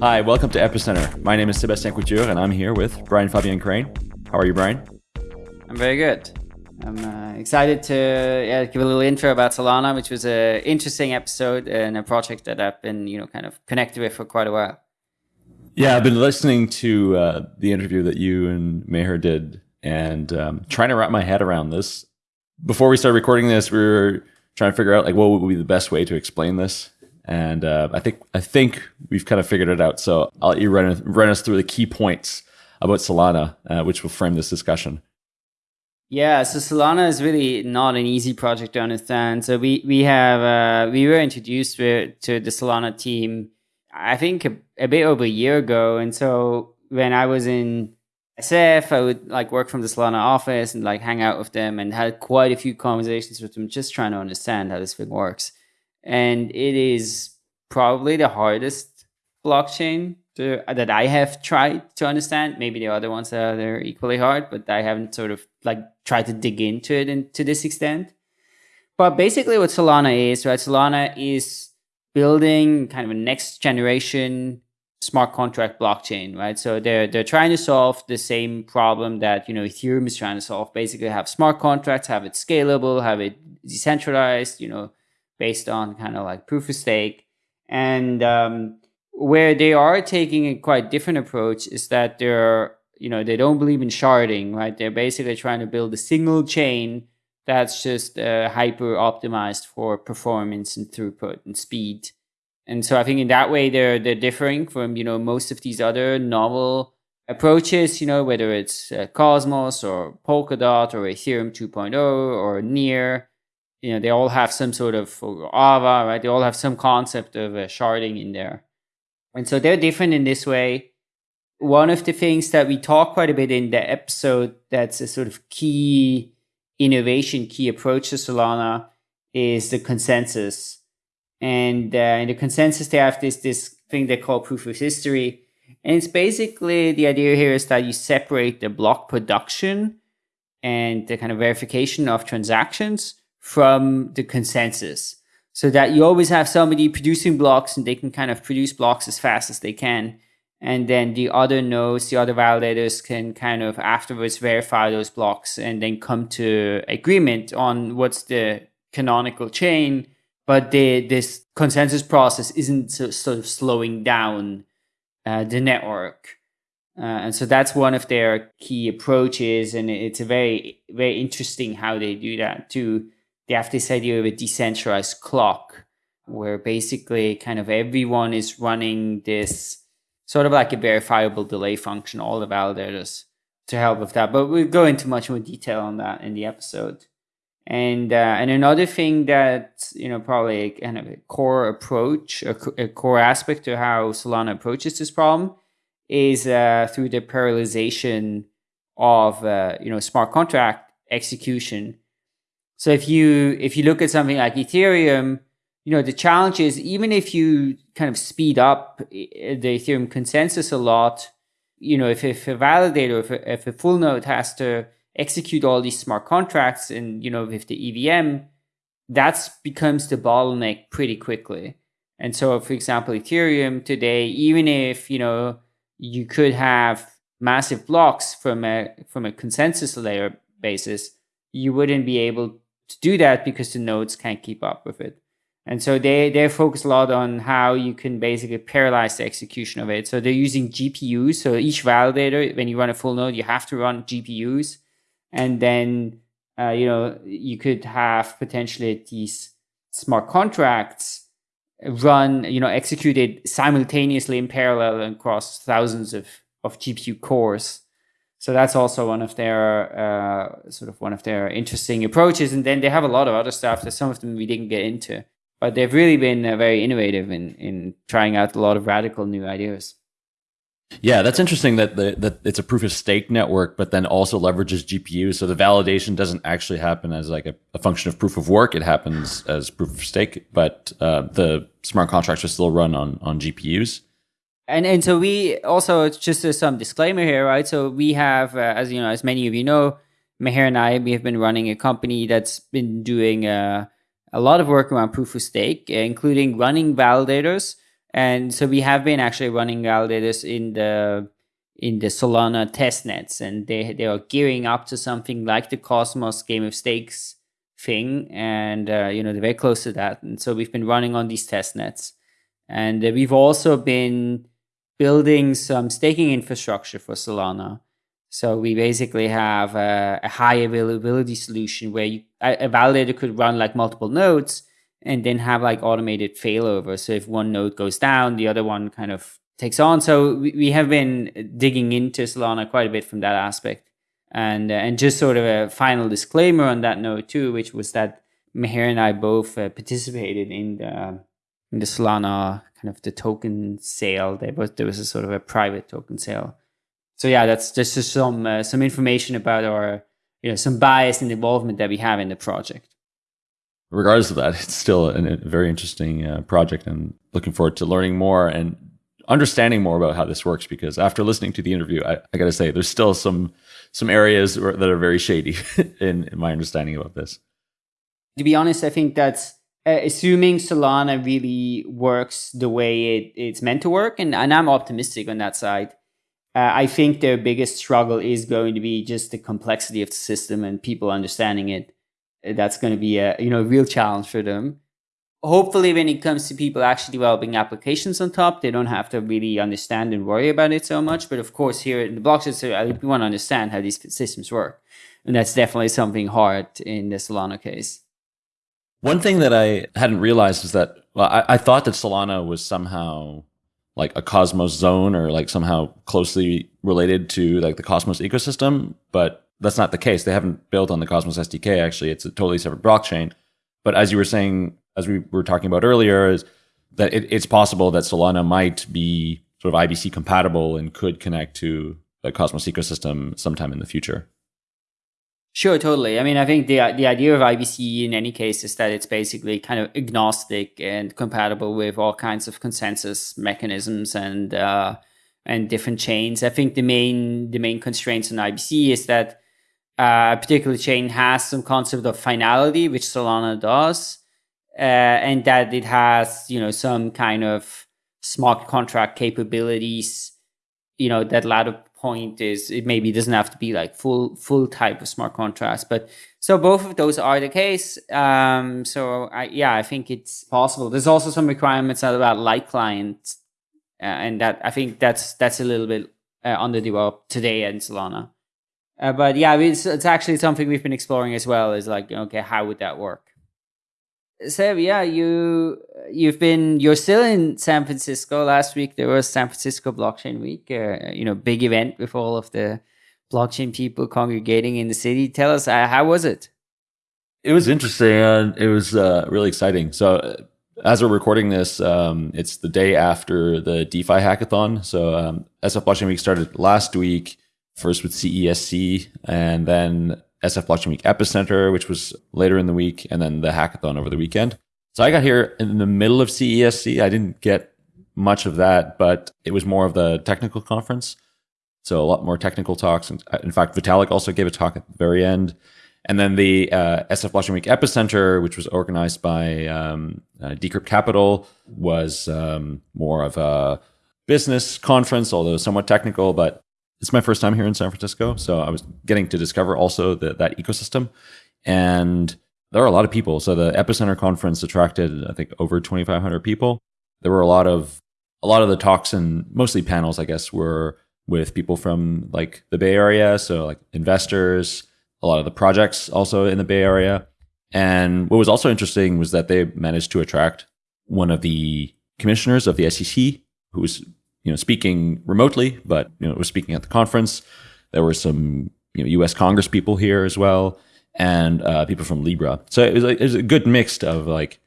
Hi, welcome to Epicenter. My name is Sebastien Couture, and I'm here with Brian Fabian Crain. How are you, Brian? I'm very good. I'm uh, excited to yeah, give a little intro about Solana, which was an interesting episode and a project that I've been, you know, kind of connected with for quite a while. Yeah, I've been listening to uh, the interview that you and Meher did and um, trying to wrap my head around this. Before we started recording this, we were trying to figure out like what would be the best way to explain this and uh, I think I think we've kind of figured it out. So I'll let you run, run us through the key points about Solana, uh, which will frame this discussion. Yeah, so Solana is really not an easy project to understand. So we we have uh, we were introduced to, the Solana team, I think a, a, bit over a year ago. And so when I was in SF, I would like work from the Solana office and like hang out with them and had quite a few conversations with them, just trying to understand how this thing works and it is probably the hardest blockchain to, that I have tried to understand. Maybe the other ones are they're equally hard, but I haven't sort of like tried to dig into it in, to this extent. But basically, what Solana is, right? Solana is building kind of a next generation smart contract blockchain, right? So they're they're trying to solve the same problem that you know Ethereum is trying to solve. Basically, have smart contracts, have it scalable, have it decentralized, you know, based on kind of like proof of stake. And um, where they are taking a quite different approach is that they're, you know, they don't believe in sharding, right? They're basically trying to build a single chain that's just uh, hyper optimized for performance and throughput and speed. And so I think in that way they're they're differing from you know most of these other novel approaches. You know whether it's uh, Cosmos or Polkadot or Ethereum 2.0 or Near you know they all have some sort of Aava, right? They all have some concept of uh, sharding in there, and so they're different in this way. One of the things that we talk quite a bit in the episode that's a sort of key innovation, key approach to Solana is the consensus. And uh, in the consensus, they have this this thing they call proof of history, and it's basically the idea here is that you separate the block production and the kind of verification of transactions from the consensus so that you always have somebody producing blocks and they can kind of produce blocks as fast as they can. And then the other nodes, the other validators can kind of afterwards verify those blocks and then come to agreement on what's the canonical chain. But the, this consensus process isn't so, sort of slowing down uh, the network. Uh, and so that's one of their key approaches. And it's a very, very interesting how they do that too they have this idea of a decentralized clock where basically kind of everyone is running this sort of like a verifiable delay function, all the validators to help with that. But we'll go into much more detail on that in the episode. And uh, and another thing that you know probably a kind of a core approach, a, a core aspect to how Solana approaches this problem is uh, through the parallelization of uh, you know smart contract execution so if you if you look at something like Ethereum, you know the challenge is even if you kind of speed up eh, eh, the Ethereum consensus a lot, you know if, if a validator, if a, if a full node has to execute all these smart contracts, and you know with the EVM, that becomes the bottleneck pretty quickly. And so, for example, Ethereum today, even if you know you could have massive blocks from a from a consensus layer basis, you wouldn't be able to do that because the nodes can't keep up with it. And so they, they focus a lot on how you can basically parallelize the execution of it. So they're using GPUs. So each validator, when you run a full node, you have to run GPUs. And then, uh, you know, you could have potentially these smart contracts run, you know, executed simultaneously in parallel across thousands of, of GPU cores. So that's also one of their uh, sort of one of their interesting approaches. And then they have a lot of other stuff that some of them we didn't get into, but they've really been uh, very innovative in in trying out a lot of radical new ideas. Yeah, that's interesting that the, that it's a proof of stake network, but then also leverages GPUs. So the validation doesn't actually happen as like a, a function of proof of work; it happens as proof of stake. But uh, the smart contracts are still run on on GPUs. And and so we also it's just some disclaimer here, right? So we have, uh, as you know, as many of you know, Meher and I, we have been running a company that's been doing uh, a lot of work around proof of stake, including running validators And so we have been actually running validators in the in the Solana testnets, and they they are gearing up to something like the Cosmos Game of Stakes thing, and uh, you know they're very close to that. And so we've been running on these test nets, and uh, we've also been building some staking infrastructure for Solana. So we basically have a, a high availability solution where you, a, validator could run like multiple nodes and then have like automated failover. So if one node goes down, the other one kind of takes on. So we, we have been digging into Solana quite a bit from that aspect. And uh, and just sort of a final disclaimer on that note too, which was that Meher and I both uh, participated in the in the Solana kind of the token sale. There was there was a sort of a private token sale. So yeah, that's just some uh, some information about our you know some bias and involvement that we have in the project. Regardless of that, it's still a, a very interesting uh, project, and looking forward to learning more and understanding more about how this works. Because after listening to the interview, I, I got to say, there's still some some areas that are very shady in, in my understanding about this. To be honest, I think that's uh, assuming Solana really works the way it, it's meant to work, and, and I'm optimistic on that side. Uh, I think their biggest struggle is going to be just the complexity of the system and people understanding it. Uh, that's going to be a you know real challenge for them. Hopefully, when it comes to people actually developing applications on top, they don't have to really understand and worry about it so much. But of course, here in the blockchain, so we want to understand how these systems work, and that's definitely something hard in the Solana case. One thing that I hadn't realized is that well, I, I thought that Solana was somehow like a Cosmos zone or like somehow closely related to like the Cosmos ecosystem, but that's not the case. They haven't built on the Cosmos SDK. Actually, it's a totally separate blockchain. But as you were saying, as we were talking about earlier, is that it, it's possible that Solana might be sort of IBC compatible and could connect to the Cosmos ecosystem sometime in the future. Sure, totally. I mean, I think the the idea of IBC in any case is that it's basically kind of agnostic and compatible with all kinds of consensus mechanisms and uh, and different chains. I think the main the main constraints on IBC is that uh, a particular chain has some concept of finality, which Solana does, uh, and that it has you know some kind of smart contract capabilities, you know that latter point is it maybe doesn't have to be like full full type of smart contracts but so both of those are the case um so I, yeah i think it's possible. There's also some requirements about light clients uh, and that i think that's that's a little bit uh, underdeveloped today in solana. Uh, but yeah it's, it's actually something we've been exploring as well is like okay how would that work? Seb, yeah, you you've been you're still in San Francisco. Last week there was San Francisco Blockchain Week, uh, you know, big event with all of the blockchain people congregating in the city. Tell us, uh, how was it? It was interesting and it was uh, really exciting. So, uh, as we're recording this, um, it's the day after the DeFi hackathon. So, um, SF Blockchain Week started last week, first with CESC, and then SF Blockchain Week Epicenter, which was later in the week, and then the hackathon over the weekend. So I got here in the middle of CESC. I didn't get much of that, but it was more of the technical conference. So a lot more technical talks. Uh, in fact, Vitalik also gave a talk at the very end. And then the uh, SF Blockchain Week Epicenter, which was organized by um, uh, Decrypt Capital, was um, more of a business conference, although somewhat technical, but it's my first time here in San Francisco, so I was getting to discover also the, that ecosystem, and there are a lot of people. So the Epicenter conference attracted, I think, over 2,500 people. There were a lot of a lot of the talks and mostly panels, I guess, were with people from like the Bay Area, so like investors, a lot of the projects also in the Bay Area. And what was also interesting was that they managed to attract one of the commissioners of the SEC, who was you know, speaking remotely, but you know, was speaking at the conference. There were some you know U.S. Congress people here as well, and uh, people from Libra. So it was, like, it was a good mix of like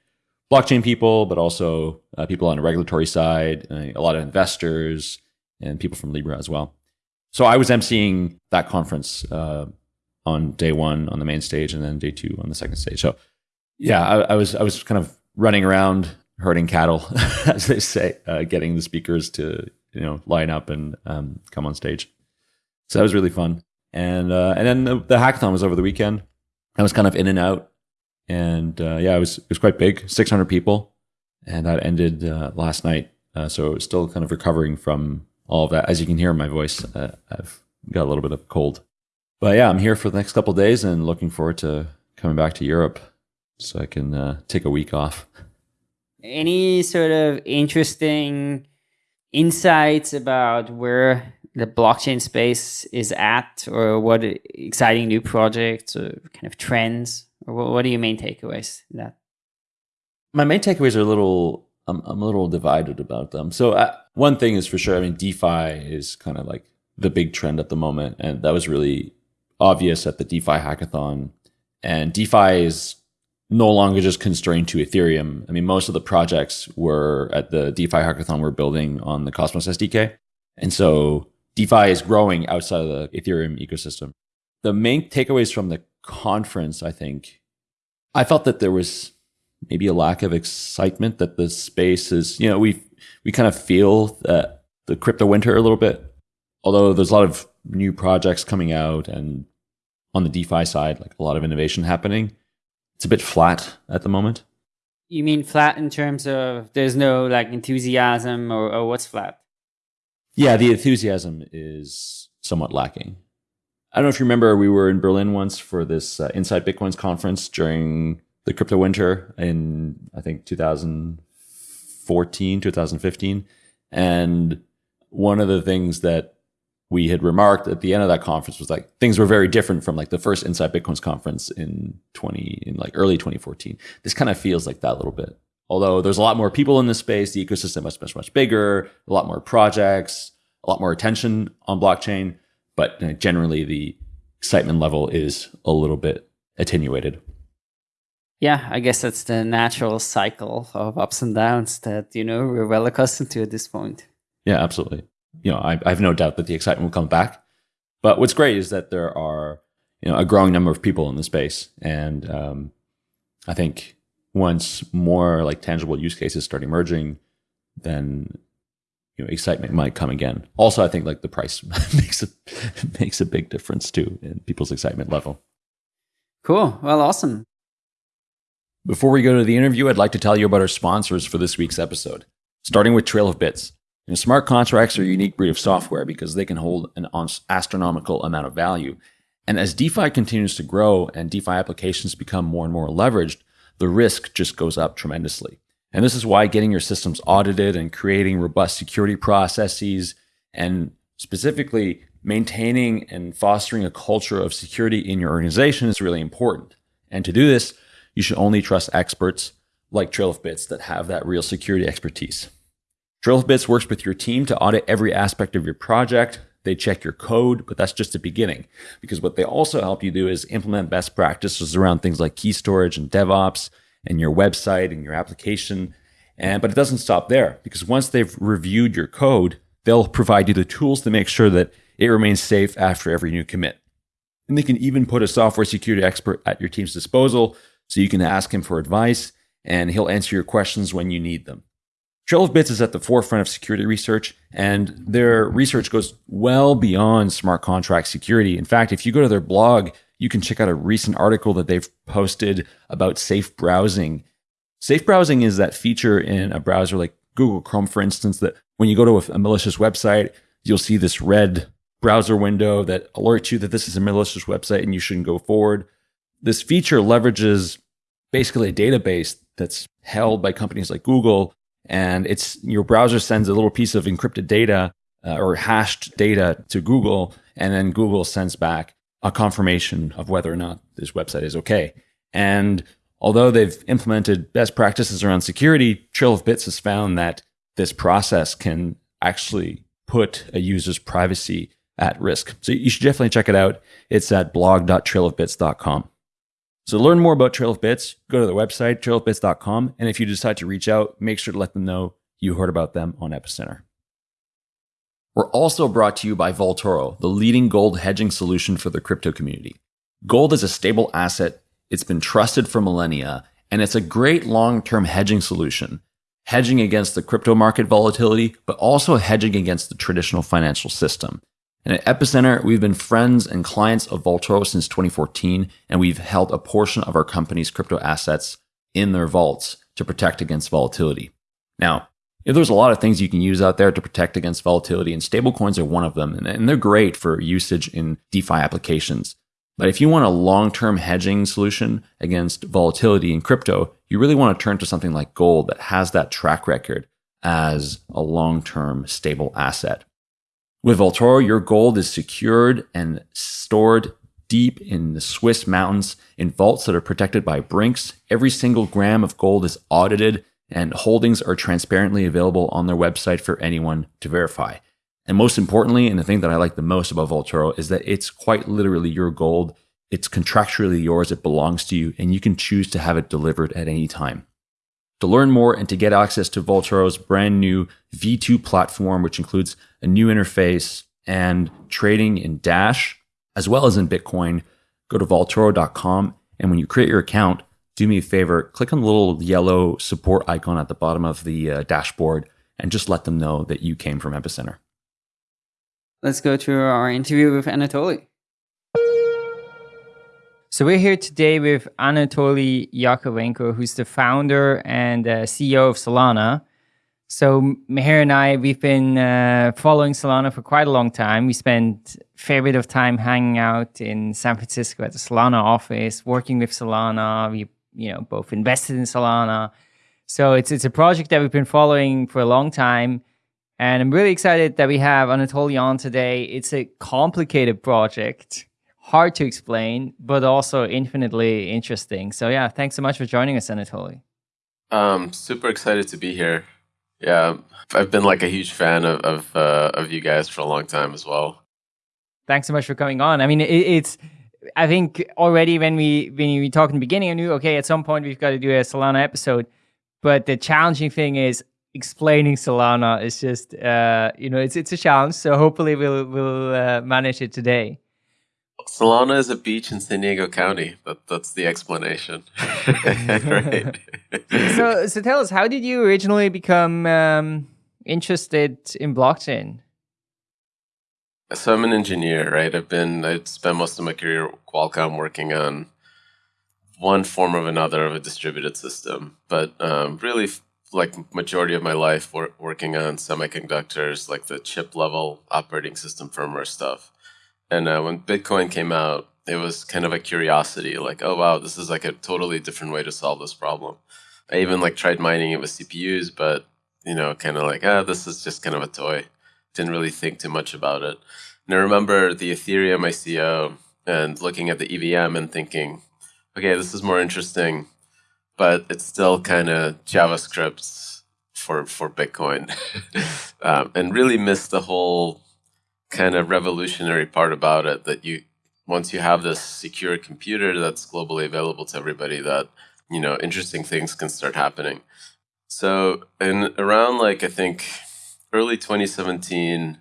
blockchain people, but also uh, people on the regulatory side, a lot of investors, and people from Libra as well. So I was emceeing that conference uh, on day one on the main stage, and then day two on the second stage. So yeah, I, I was I was kind of running around herding cattle, as they say, uh, getting the speakers to you know line up and um, come on stage. So that was really fun. And uh, and then the, the, hackathon was over the weekend. I was kind of in and out, and uh, yeah, it was it was quite big, 600 people, and that ended uh, last night Uh, so still kind of recovering from all of that. As you can hear in my voice, uh, I've got a little bit of cold. But yeah, I'm here for the next couple days and looking forward to coming back to Europe so I can uh, take a week off. Any sort of interesting insights about where the blockchain space is at, or what exciting new projects or kind of trends, or what, what are your main takeaways? That my main takeaways are a little. I'm, I'm a little divided about them. So uh, one thing is for sure. I mean, DeFi is kind of like the big trend at the moment, and that was really obvious at the DeFi hackathon. And DeFi is no longer just constrained to Ethereum. I mean, most of the projects were at the DeFi hackathon were building on the Cosmos SDK. And so DeFi is growing outside of the Ethereum ecosystem. The main takeaways from the conference, I think, I felt that there was maybe a lack of excitement that the space is, you know, we we kind of feel that the crypto winter a little bit. Although there's a lot of new projects coming out and on the DeFi side, like a lot of innovation happening, it's a bit flat at the moment. You mean flat in terms of there's no like enthusiasm or, or what's flat? Yeah, the enthusiasm is somewhat lacking. I don't know if you remember, we were in Berlin once for this uh, Inside Bitcoins conference during the crypto winter in, I think, 2014, 2015. And one of the things that we had remarked at the end of that conference was like things were very different from like the first Inside Bitcoins conference in 20, in like early 2014. This kind of feels like that a little bit although there's a lot more people in this space, the ecosystem is much, much, much bigger, a lot more projects, a lot more attention on blockchain, but generally the excitement level is a little bit attenuated. Yeah, I guess that's the natural cycle of ups and downs that, you know, we're well accustomed to at this point. Yeah, absolutely. You know, I, I have no doubt that the excitement will come back. But what's great is that there are, you know, a growing number of people in the space. And um, I think once more like tangible use cases start emerging, then you know excitement might come again. Also, I think like the price makes a makes a big difference too in people's excitement level. Cool. Well, awesome. Before we go to the interview, I'd like to tell you about our sponsors for this week's episode. Starting with Trail of Bits. You know, smart contracts are a unique breed of software because they can hold an astronomical amount of value. And as DeFi continues to grow and DeFi applications become more and more leveraged, the risk just goes up tremendously. And this is why getting your systems audited and creating robust security processes and specifically maintaining and fostering a culture of security in your organization is really important. And to do this, you should only trust experts like Trail of Bits that have that real security expertise. Trail of Bits works with your team to audit every aspect of your project. They check your code, but that's just the beginning. Because what they also help you do is implement best practices around things like key storage and DevOps and your website and your application. And but it doesn't stop there because once they've reviewed your code, they'll provide you the tools to make sure that it remains safe after every new commit. And they can even put a software security expert at your team's disposal so you can ask him for advice and he'll answer your questions when you need them. Trail of Bits is at the forefront of security research, and their research goes well beyond smart contract security. In fact, if you go to their blog, you can check out a recent article that they've posted about safe browsing. Safe browsing is that feature in a browser like Google Chrome, for instance, that when you go to a, malicious website, you'll see this red browser window that alerts you that this is a malicious website and you shouldn't go forward. This feature leverages basically a database that's held by companies like Google and it's your browser sends a little piece of encrypted data uh, or hashed data to Google, and then Google sends back a confirmation of whether or not this website is okay. And although they've implemented best practices around security, Trail of Bits has found that this process can actually put a user's privacy at risk. So you should definitely check it out. It's at blog.trailofbits.com. So to learn more about Trail of Bits, go to their website, trailofbits.com. And if you decide to reach out, make sure to let them know you heard about them on Epicenter. We're also brought to you by Vaultoro, the leading gold hedging solution for the crypto community. Gold is a stable asset, it's been trusted for millennia, and it's a great long term hedging solution, hedging against the crypto market volatility, but also hedging against the traditional financial system. And at Epicenter, we've been friends and clients of Vaultoro since 2014, and we've held a portion of our company's crypto assets in their vaults to protect against volatility. Now, there's a lot of things you can use out there to protect against volatility, and stablecoins are one of them. And they're great for usage in DeFi applications. But if you want a long term hedging solution against volatility in crypto, you really want to turn to something like gold that has that track record as a long term stable asset. With Vaultoro, your gold is secured and stored deep in the Swiss mountains in vaults that are protected by Brinks. Every single gram of gold is audited and holdings are transparently available on their website for anyone to verify. And most importantly, and the thing that I like the most about Vaultoro is that it's quite literally your gold. It's contractually yours, it belongs to you, and you can choose to have it delivered at any time. To learn more and to get access to Vaultoro's brand new V2 platform, which includes a new interface and trading in Dash, as well as in Bitcoin, go to vaultoro.com. And when you create your account, do me a favor, click on the little yellow support icon at the bottom of the uh, dashboard and just let them know that you came from Epicenter. Let's go to our interview with Anatoly. So we're here today with Anatoly Yakovenko, who's the founder and uh, CEO of Solana. So Meher and I, we've been uh, following Solana for quite a long time. We spent a fair bit of time hanging out in San Francisco at the Solana office, working with Solana. We you know both invested in Solana. So it's it's a project that we've been following for a long time, and I'm really excited that we have Anatoly on today. It's a complicated project, hard to explain, but also infinitely interesting. So yeah, thanks so much for joining us, Anatoly. Um, super excited to be here. Yeah, I've been like a huge fan of of, uh, of you guys for a long time as well. Thanks so much for coming on. I mean, it, it's I think already when we when we talked in the beginning, I knew okay, at some point we've got to do a Solana episode. But the challenging thing is explaining Solana is just uh, you know it's it's a challenge. So hopefully we'll we'll uh, manage it today. Solana is a beach in San Diego County. That that's the explanation. right. so so tell us, how did you originally become um, interested in blockchain? So I'm an engineer, right? I've been I spent most of my career at Qualcomm working on one form or another of a distributed system, but um, really like majority of my life wor- working on semiconductors, like the chip level operating system firmware stuff. And uh, when Bitcoin came out, it was kind of a curiosity, like, oh wow, this is like a totally different way to solve this problem. I even like tried mining it with CPUs, but you know, kind of like, ah, this is just kind of a toy didn't really think too much about it. And I remember the Ethereum ICO and looking at the EVM and thinking, okay, this is more interesting, but it's still kind of JavaScript for for Bitcoin, um, and really missed the whole kind of revolutionary part about it that you once you have this secure computer that's globally available to everybody that you know interesting things can start happening so and around like i think early 2017,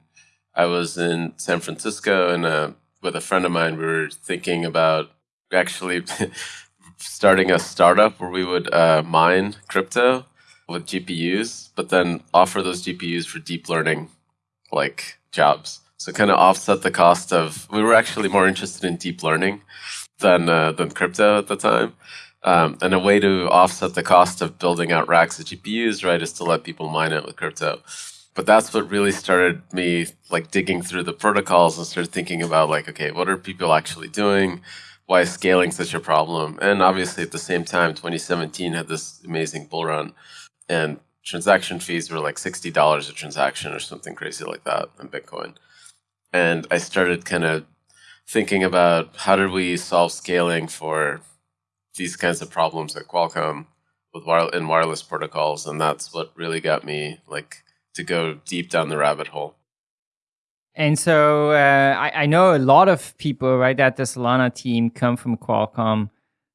I was in San Francisco and uh, with a friend of mine, we were thinking about actually starting a startup where we would uh, mine crypto with GPUs, but then offer those GPUs for deep learning like jobs. So kind of offset the cost of. We were actually more interested in deep learning than uh, than crypto at the time. Um, and a way to offset the cost of building out racks of GPUs, right, is to let people mine it with crypto but that's what really started me like digging through the protocols and started thinking about like okay what are people actually doing why is scaling such a problem and obviously at the same time 2017 had this amazing bull run and transaction fees were like $60 a transaction or something crazy like that in bitcoin and i started kind of thinking about how did we solve scaling for these kinds of problems at qualcomm with wire- in wireless protocols and that's what really got me like to go deep down the rabbit hole. And so uh, I, I, know a lot of people right at the Solana team come from Qualcomm.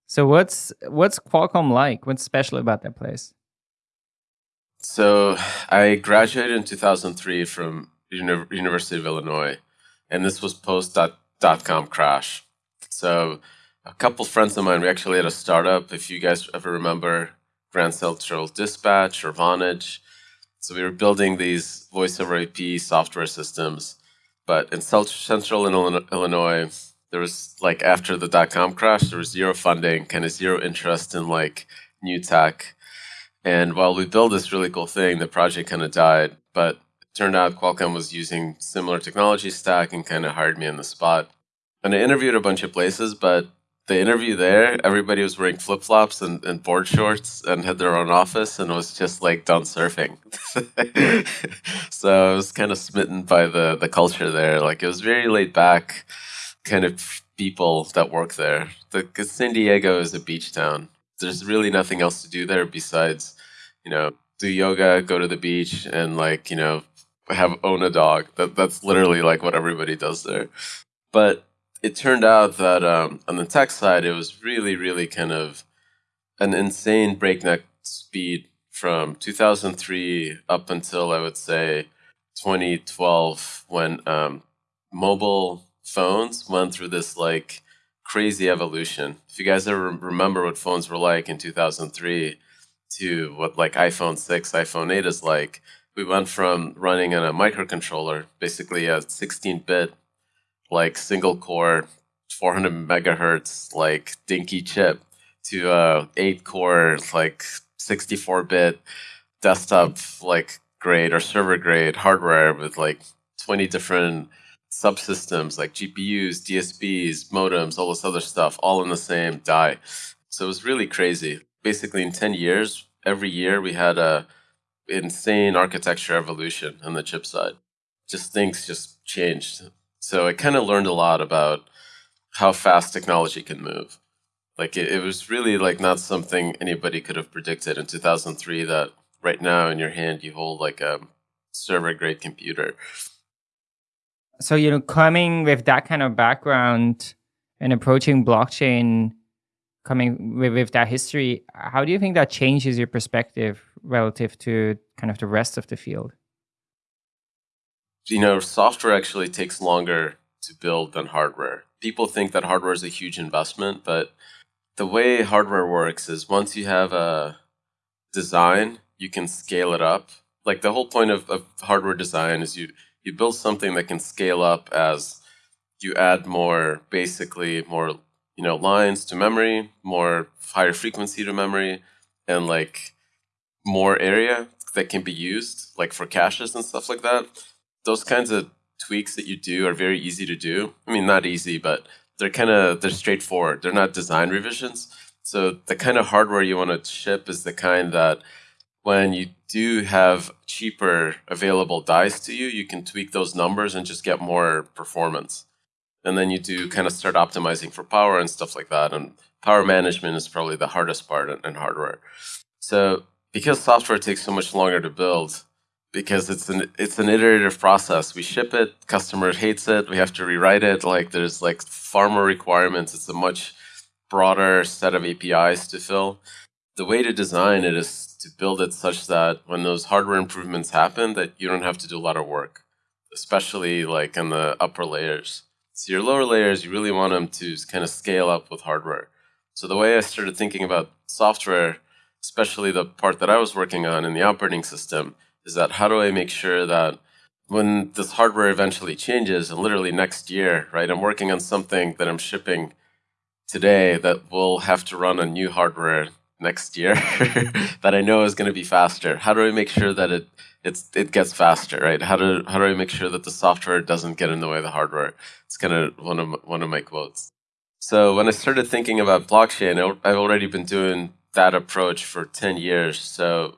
So what's what's Qualcomm like? What's special about that place? So I graduated in 2003 from Uni- University of Illinois, and this was post dot, dot com crash. So a couple friends of mine, we actually had a startup. If you guys ever remember Grand Central Dispatch or Vonage, so we were building these voice over IP software systems, but in central Illinois, there was like after the dot com crash, there was zero funding, kind of zero interest in like new tech. And while we built this really cool thing, the project kind of died. But turned out Qualcomm was using similar technology stack and kind of hired me on the spot. And I interviewed a bunch of places, but the interview there, everybody was wearing flip flops and, and board shorts and had their own office and was just like done surfing. so I was kind of smitten by the, the culture there. Like it was very laid back kind of people that work there. Because San Diego is a beach town. There's really nothing else to do there besides, you know, do yoga, go to the beach, and like, you know, have own a dog. That that's literally like what everybody does there. But it turned out that um, on the tech side, it was really, really kind of an insane breakneck speed from 2003 up until I would say 2012 when um, mobile phones went through this like crazy evolution. If you guys ever remember what phones were like in 2003 to what like iPhone 6, iPhone 8 is like, we went from running on a microcontroller, basically a 16 bit like single core 400 megahertz like dinky chip to a 8 core like 64 bit desktop like grade or server grade hardware with like 20 different subsystems like GPUs, DSPs, modems, all this other stuff, all in the same die. So it was really crazy. Basically, in 10 years, every year we had a insane architecture evolution on the chip side. Just things just changed so I kind of learned a lot about how fast technology can move. Like it, it was really like not something anybody could have predicted in 2003 that right now in your hand you hold like a server grade computer. So, you know, coming with that kind of background and approaching blockchain, coming with, with that history, how do you think that changes your perspective relative to kind of the rest of the field? you know, software actually takes longer to build than hardware. People think that hardware is a huge investment, but the way hardware works is once you have a design, you can scale it up. Like the whole point of, of hardware design is you you build something that can scale up as you add more basically more you know lines to memory, more higher frequency to memory, and like more area that can be used, like for caches and stuff like that those kinds of tweaks that you do are very easy to do. I mean, not easy, but they're kind of they're straightforward. They're not design revisions. So the kind of hardware you want to ship is the kind that when you do have cheaper available dies to you, you can tweak those numbers and just get more performance. And then you do kind of start optimizing for power and stuff like that. And power management is probably the hardest part in, in hardware. So because software takes so much longer to build, because it's an it's an iterative process. We ship it, customer hates it, we have to rewrite it. Like there's like far more requirements. It's a much broader set of APIs to fill. The way to design it is to build it such that when those hardware improvements happen, that you don't have to do a lot of work, especially like in the upper layers. So your lower layers, you really want them to kind of scale up with hardware. So the way I started thinking about software, especially the part that I was working on in the operating system, is that how do I make sure that when this hardware eventually changes and literally next year, right, I'm working on something that I'm shipping today that will have to run on new hardware next year that I know is going to be faster. How do I make sure that it it's it gets faster, right? How do how do I make sure that the software doesn't get in the way of the hardware? It's kind of one of one of my quotes. So when I started thinking about blockchain, I've already been doing that approach for 10 years. So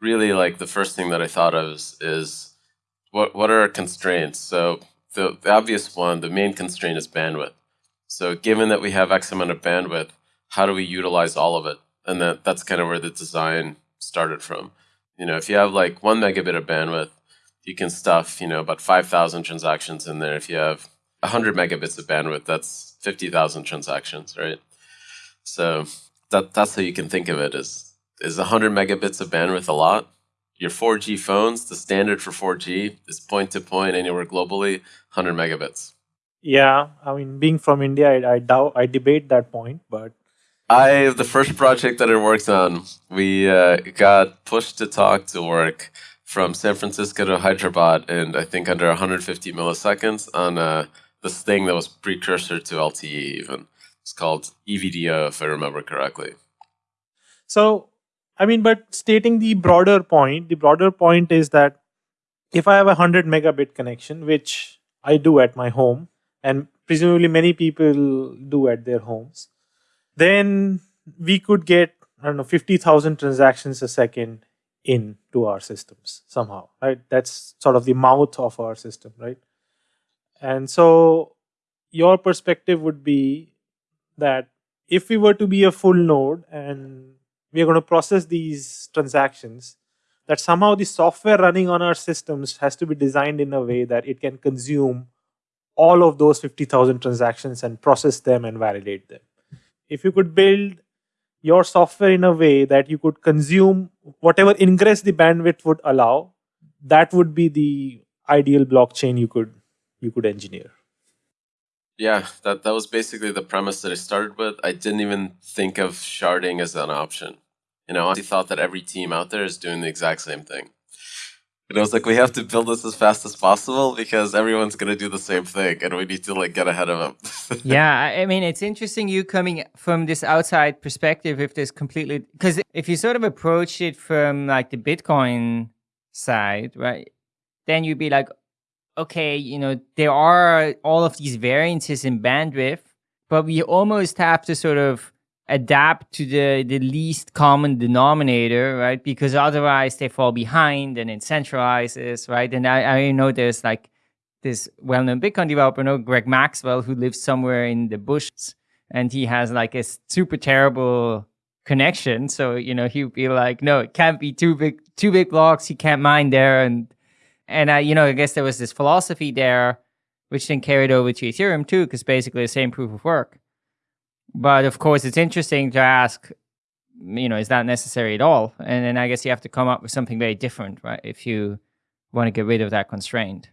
really like the first thing that I thought of is, is what what are our constraints? So the, the obvious one, the main constraint is bandwidth. So given that we have X amount of bandwidth, how do we utilize all of it? And that, that's kind of where the design started from. You know, if you have like one megabit of bandwidth, you can stuff, you know, about 5,000 transactions in there. If you have 100 megabits of bandwidth, that's 50,000 transactions, right? So that, that's how you can think of it is is 100 megabits of bandwidth a lot? Your 4G phones, the standard for 4G is point to point anywhere globally, 100 megabits. Yeah, I mean, being from India, I, I doubt, I debate that point, but I the first project that I worked on, we uh, got pushed to talk to work from San Francisco to Hyderabad, and I think under 150 milliseconds on uh, this thing that was precursor to LTE. Even it's called EVDO, if I remember correctly. So I mean, but stating the broader point, the broader point is that if I have a 100 megabit connection, which I do at my home, and presumably many people do at their homes, then we could get, I don't know, 50,000 transactions a second into our systems somehow, right? That's sort of the mouth of our system, right? And so your perspective would be that if we were to be a full node and we are going to process these transactions, that somehow the software running on our systems has to be designed in a way that it can consume all of those 50,000 transactions and process them and validate them. If you could build your software in a way that you could consume whatever ingress the bandwidth would allow, that would be the ideal blockchain you could you could engineer. Yeah, that, that was basically the premise that I started with. I didn't even think of sharding as an option. You know, I thought that every team out there is doing the exact same thing. And I was like, we have to build this as fast as possible because everyone's going to do the same thing and we need to like get ahead of them. yeah, I mean, it's interesting you coming from this outside perspective if this completely, because if you sort of approach it from like the Bitcoin side, right, then you'd be like, okay, you know, there are all of these variances in bandwidth, but we almost have to sort of adapt to the, the least common denominator, right? Because otherwise they fall behind and it centralizes, right? And I, I know there's like this well-known Bitcoin developer, no, Greg Maxwell, who lives somewhere in the bush and he has like a super terrible connection. So, you know, he would be like, no, it can't be too big, too big blocks. He can't mine there. And, and I, you know, I guess there was this philosophy there, which then carried over to Ethereum too, because basically the same proof of work. But of course, it's interesting to ask, you know, is that necessary at all? And then I guess you have to come up with something very different, right? If you want to get rid of that constraint.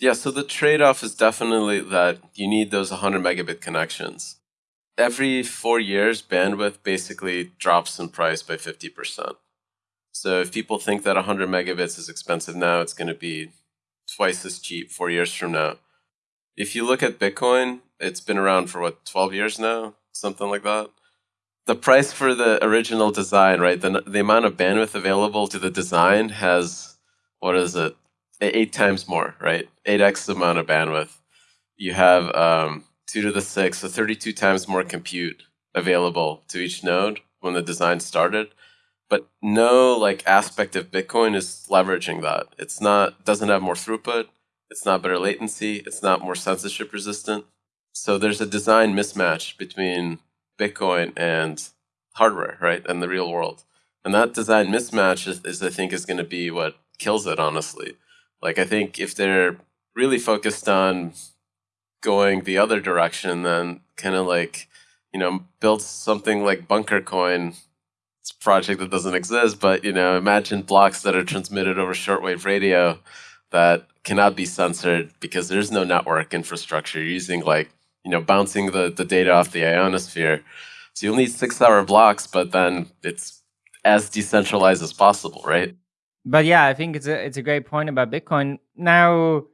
Yeah, so the trade off is definitely that you need those 100 megabit connections. Every four years, bandwidth basically drops in price by 50%. So if people think that 100 megabits is expensive now, it's going to be twice as cheap four years from now. If you look at Bitcoin, it's been around for what 12 years now? Something like that? The price for the original design right the, the amount of bandwidth available to the design has what is it? Eight times more right? 8x the amount of bandwidth. You have um, 2 to the 6 so 32 times more compute available to each node when the design started but no like aspect of bitcoin is leveraging that it's not doesn't have more throughput it's not better latency it's not more censorship resistant so there's a design mismatch between Bitcoin and hardware, right, and the real world. And that design mismatch is, is I think, is going to be what kills it, honestly. Like, I think if they're really focused on going the other direction, then kind of like, you know, build something like Bunker Coin. Project that doesn't exist, but, you know, imagine blocks that are transmitted over shortwave radio that cannot be censored because there's no network infrastructure. You're using like you know, bouncing the, the data off the ionosphere. So you'll need six hour blocks, but then it's as decentralized as possible, right? But yeah, I think it's a it's a great point about Bitcoin. Now,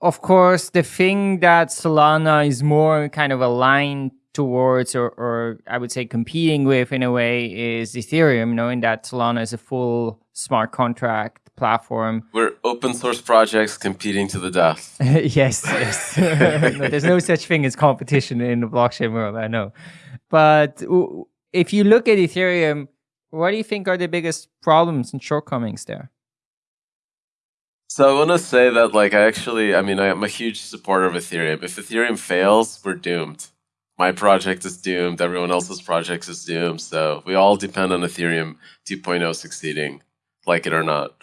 of course, the thing that Solana is more kind of aligned towards, or, or I would say competing with in a way, is Ethereum, knowing that Solana is a full smart contract platform. We're open source projects competing to the death. yes, yes. no, there's no such thing as competition in the blockchain world, I know. But if you look at Ethereum, what do you think are the biggest problems and shortcomings there? So I want to say that, like, I actually, I mean, I'm a huge supporter of Ethereum. If Ethereum fails, we're doomed. My mm-hmm. project is doomed. Everyone else's project is doomed. So we all depend on Ethereum 2.0 succeeding, like it or not.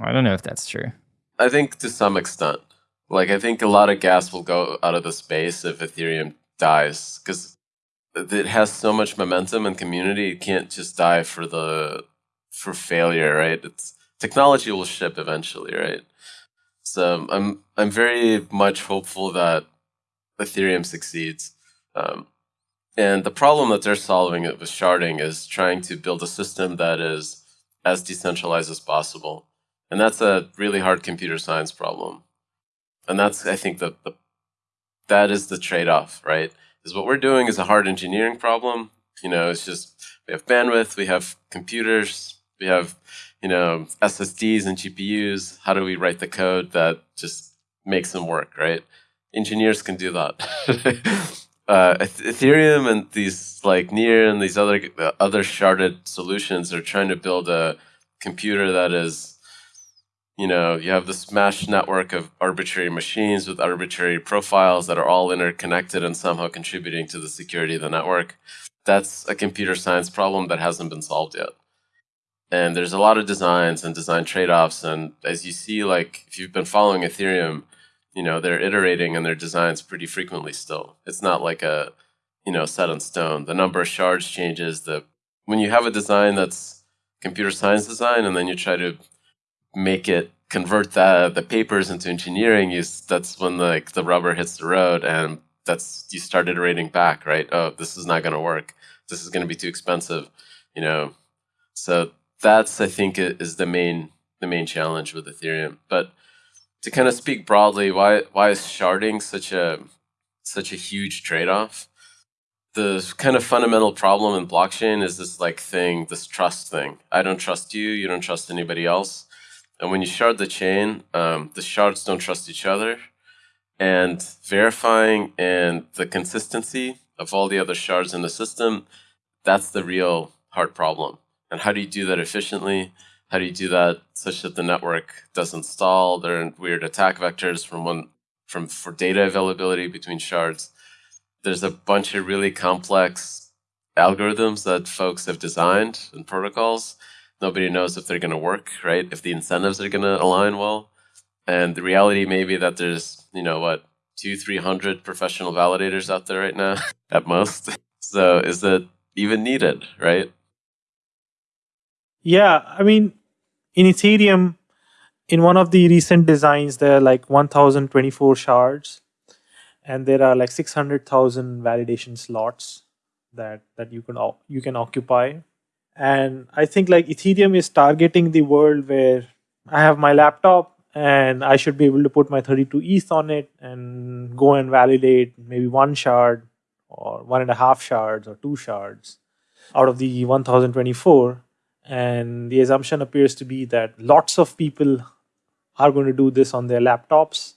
I don't know if that's true. I think to some extent. Like, I think a lot of gas will go out of the space if Ethereum dies because it has so much momentum and community. It can't just die for the for failure, right? It's technology will ship eventually, right? So I'm I'm very much hopeful that Ethereum succeeds. Um, and the problem that they're solving with sharding is trying to build a system that is as decentralized as possible. And that's a really hard computer science problem. And that's, I think, the, the that is the trade off, right? Is what we're doing is a hard engineering problem, You know, it's just we have bandwidth, we have computers, we have you know SSDs and GPUs. How do we write the code that just makes them work, right? Engineers can do that. uh, Ethereum and these like Near and these other uh, other sharded solutions are trying to build a computer that is, you know, you have this mesh network of arbitrary machines with arbitrary profiles that are all interconnected and somehow contributing to the security of the network. That's a computer science problem that hasn't been solved yet. And there's a lot of designs and design trade-offs. And as you see, like if you've been following Ethereum, you know, they're iterating in their designs pretty frequently still. It's not like a, you know, set in stone. The number of shards changes. The when you have a design that's computer science design and then you try to make it convert that the papers into engineering, you, that's when the, like the rubber hits the road and that's you start iterating back, right? Oh, this is not going to work. This is going to be too expensive, you know. So that's I think is the main the main challenge with Ethereum. But to kind of speak broadly, why why is sharding such a such a huge trade off? The kind of fundamental problem in blockchain is this like thing, this trust thing. I don't trust you, you don't trust anybody else. And when you shard the chain, um, the shards don't trust each other. And verifying and the consistency of all the other shards in the system, that's the real hard problem. And how do you do that efficiently? How do you do that such that the network doesn't stall? There are weird attack vectors from one from for data availability between shards. There's a bunch of really complex algorithms that folks have designed and protocols. Nobody knows if they're going to work, right? If the incentives are going to align well. And the reality may be that there's, you know, what, two, three hundred professional validators out there right now at most. So is it even needed, right? Yeah, I mean, in Ethereum, in one of the recent designs, there are like 1024 shards, and there are like 600,000 validation slots that that you can you can occupy. And I think like Ethereum is targeting the world where I have my laptop and I should be able to put my 32 ETH on it and go and validate maybe one shard or one and a half shards or two shards out of the 1024 and the assumption appears to be that lots of people are going to do this on their laptops.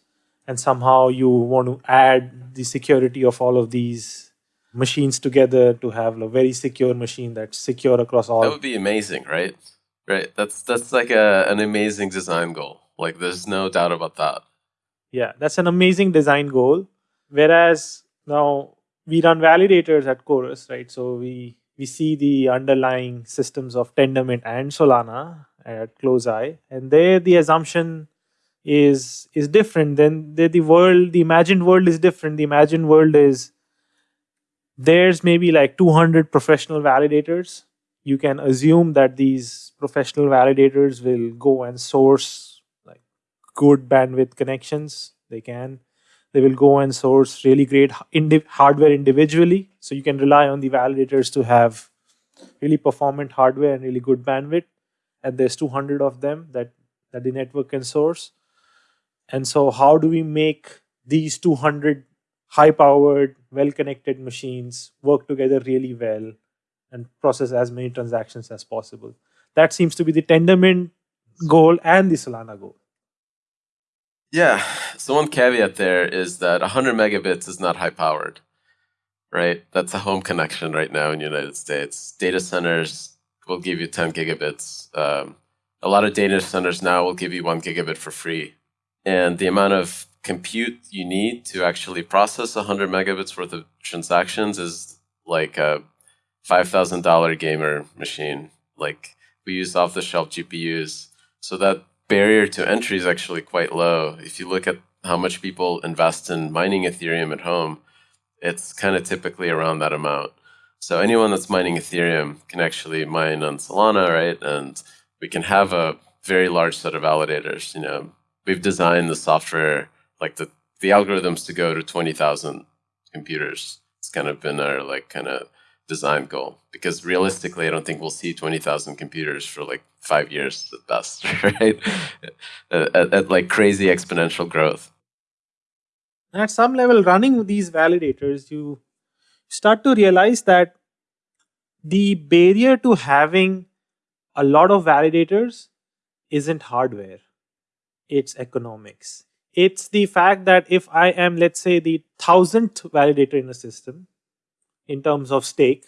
And somehow you want to add the security of all of these machines together to have a very secure machine that's secure across all. That would be amazing, right? Right. That's that's like a, an amazing design goal. Like there's no doubt about that. Yeah, that's an amazing design goal. Whereas now we run validators at Chorus, right? So we we see the underlying systems of Tendermint and Solana at close eye, and there the assumption is is different. Then the, the world, the imagined world is different. The imagined world is there's maybe like 200 professional validators. You can assume that these professional validators will go and source like good bandwidth connections. They can they will go and source really great indi- hardware individually. So you can rely on the validators to have really performant hardware and really good bandwidth. And there's 200 of them that, that the network can source. And so, how do we make these 200 high powered, well connected machines work together really well and process as many transactions as possible? That seems to be the Tendermint goal and the Solana goal. Yeah. So one caveat there is that 100 megabits is not high powered, right? That's a home connection right now in the United States. Data centers will give you 10 gigabits. Um, a lot of data centers now will give you one gigabit for free. And the amount of compute you need to actually process 100 megabits worth of transactions is like a $5,000 gamer machine. Like we use off the shelf GPUs. So that barrier to entry is actually quite low. If you look at how much people invest in mining Ethereum at home, it's kind of typically around that amount. So anyone that's mining Ethereum can actually mine on Solana, right? And we can have a very large set of validators. You know, we've designed the software, like the the algorithms to go to twenty thousand computers. It's kind of been our like kind of design goal because realistically, I don't think we'll see 20,000 computers for like five years at best, right? at, at, like crazy exponential growth. At some level, running these validators, you start to realize that the barrier to having a lot of validators isn't hardware, it's economics. It's the fact that if I am, let's say, the thousandth validator in a system in terms of stake,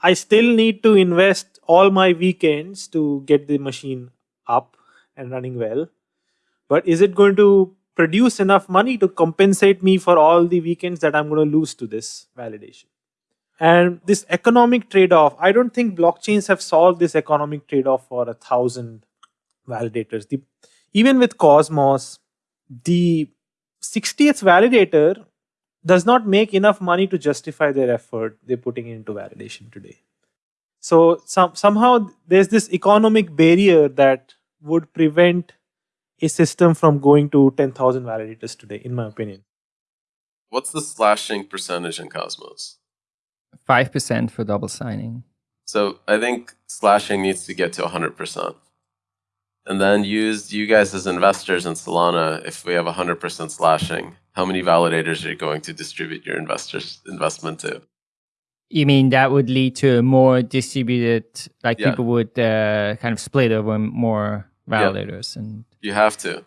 I still need to invest all my weekends to get the machine up and running well. But is it going to produce enough money to compensate me for all the weekends that I'm going to lose to this validation? And this economic trade off, I don't think blockchains have solved this economic trade off for a thousand validators. The, even with Cosmos, the 60th validator does not make enough money to justify their effort they're putting into validation today. So some, somehow there's this economic barrier that would prevent a system from going to 10,000 validators today, in my opinion. What's the slashing percentage in Cosmos? 5% for double signing. So I think slashing needs to get to 100%. And then use you guys as investors in Solana, if we have 100% slashing, how many validators are you going to distribute your investors investment to? You mean that would lead to a more distributed, like Yeah. people would uh, kind of split over more validators and You have to.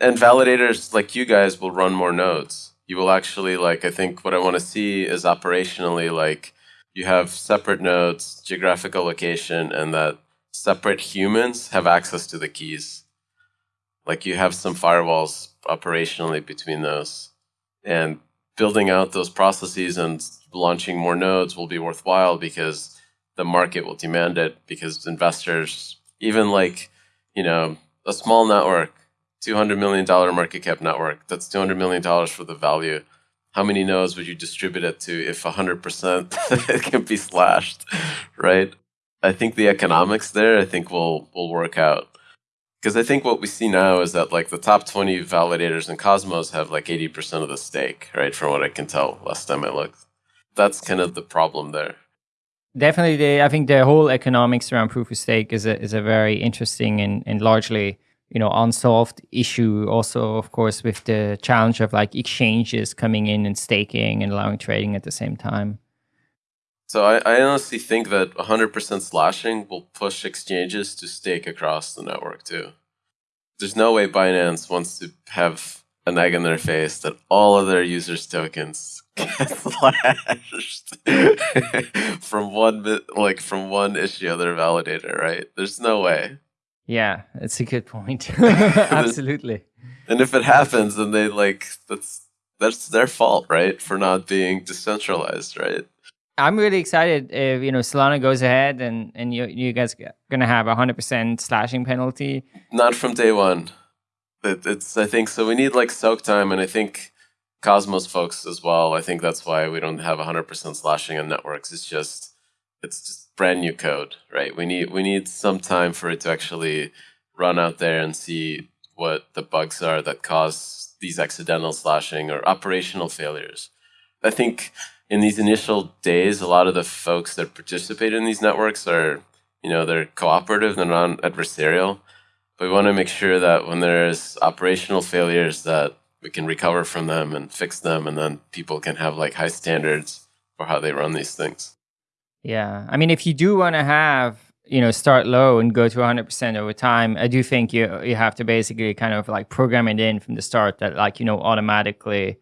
And validators like you guys will run more nodes. You will actually like I think what I want to see is operationally like you have separate nodes, geographical location, and that separate humans have access to the keys. Like you have some firewalls operationally between those. And building out those processes and launching more nodes will be worthwhile because the market will demand it because investors even like you know a small network, $200 million market cap network, that's $200 million for the value. How many nodes would you distribute it to if 100% it can be slashed, right? I think the economics there, I think will will work out. Because I think what we see now is that like the top 20 validators in Cosmos have like 80% of the stake, right? From what I can tell last time I looked. That's kind of the problem there. definitely the, i think the whole economics around proof of stake is a, is a very interesting and, and largely you know unsolved issue also of course with the challenge of like exchanges coming in and staking and allowing trading at the same time So I, I honestly think that 100% slashing will push exchanges to stake across the network too. There's no way Binance wants to have an egg in their face that all of their users' tokens get slashed from one bit, like from one issue of their validator, right? There's no way. yeah that's a good point absolutely And if it happens, then they like that's that's their fault, right, for not being decentralized, right? I'm really excited if you know Solana goes ahead and and you you guys gonna have a hundred percent slashing penalty. Not from day one. It, it's I think so. We need like soak time, and I think Cosmos folks as well. I think that's why we don't have 100% slashing on networks. It's just it's just brand new code, right? We need we need some time for it to actually run out there and see what the bugs are that cause these accidental slashing or operational failures. I think in these initial days, a lot of the folks that participate in these networks are, you know, they're cooperative, they're non-adversarial. We want to make sure that when there's operational failures, that we can recover from them and fix them, and then people can have like high standards for how they run these things. Yeah, I mean, if you do want to have you know start low and go to 100 percent over time, I do think you you have to basically kind of like program it in from the start that like you know automatically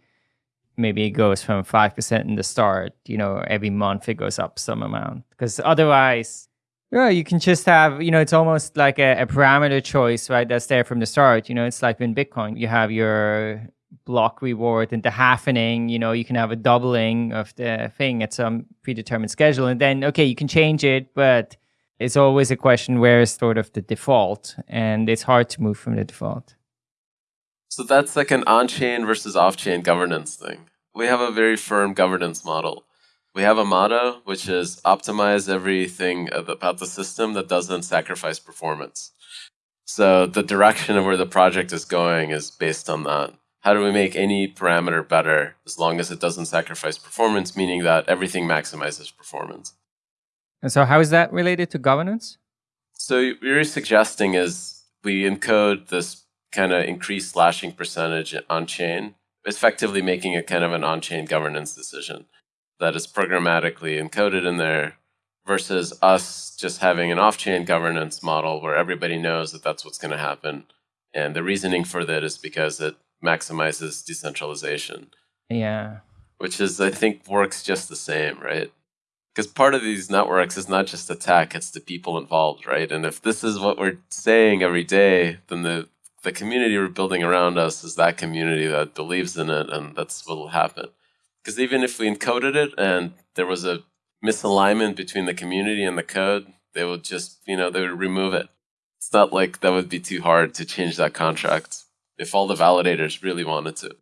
maybe it goes from 5% in the start you know every month it goes up some amount because otherwise yeah you can just have you know it's almost like a, a parameter choice right that's there from the start you know it's like in bitcoin you have your block reward and the halvening you know you can have a doubling of the thing at some predetermined schedule and then okay you can change it but it's always a question where is sort of the default and it's hard to move from the default So that's like an on-chain versus off-chain governance thing. We have a very firm governance model. We have a motto, which is optimize everything about the system that doesn't sacrifice performance. So the direction of where the project is going is based on that. How do we make any parameter better as long as it doesn't sacrifice performance, meaning that everything maximizes performance? and so how is that related to governance So what you're suggesting is we encode this kind of increased slashing percentage on chain, effectively making it kind of an on chain governance decision that is programmatically encoded in there. versus us just having an off-chain governance model where everybody knows that that's what's going to happen. And the reasoning for that is because it maximizes decentralization. Yeah. Which is, I think, works just the same, right? Because part of these networks is not just the tech, it's the people involved, right? And if this is what we're saying every day, then the, the community we're building around us is that community that believes in it, and that's what will happen. Because even if we encoded it and there was a misalignment between the community and the code, they would just, you know, they would remove it. It's not like that would be too hard to change that contract if all the validators really wanted to.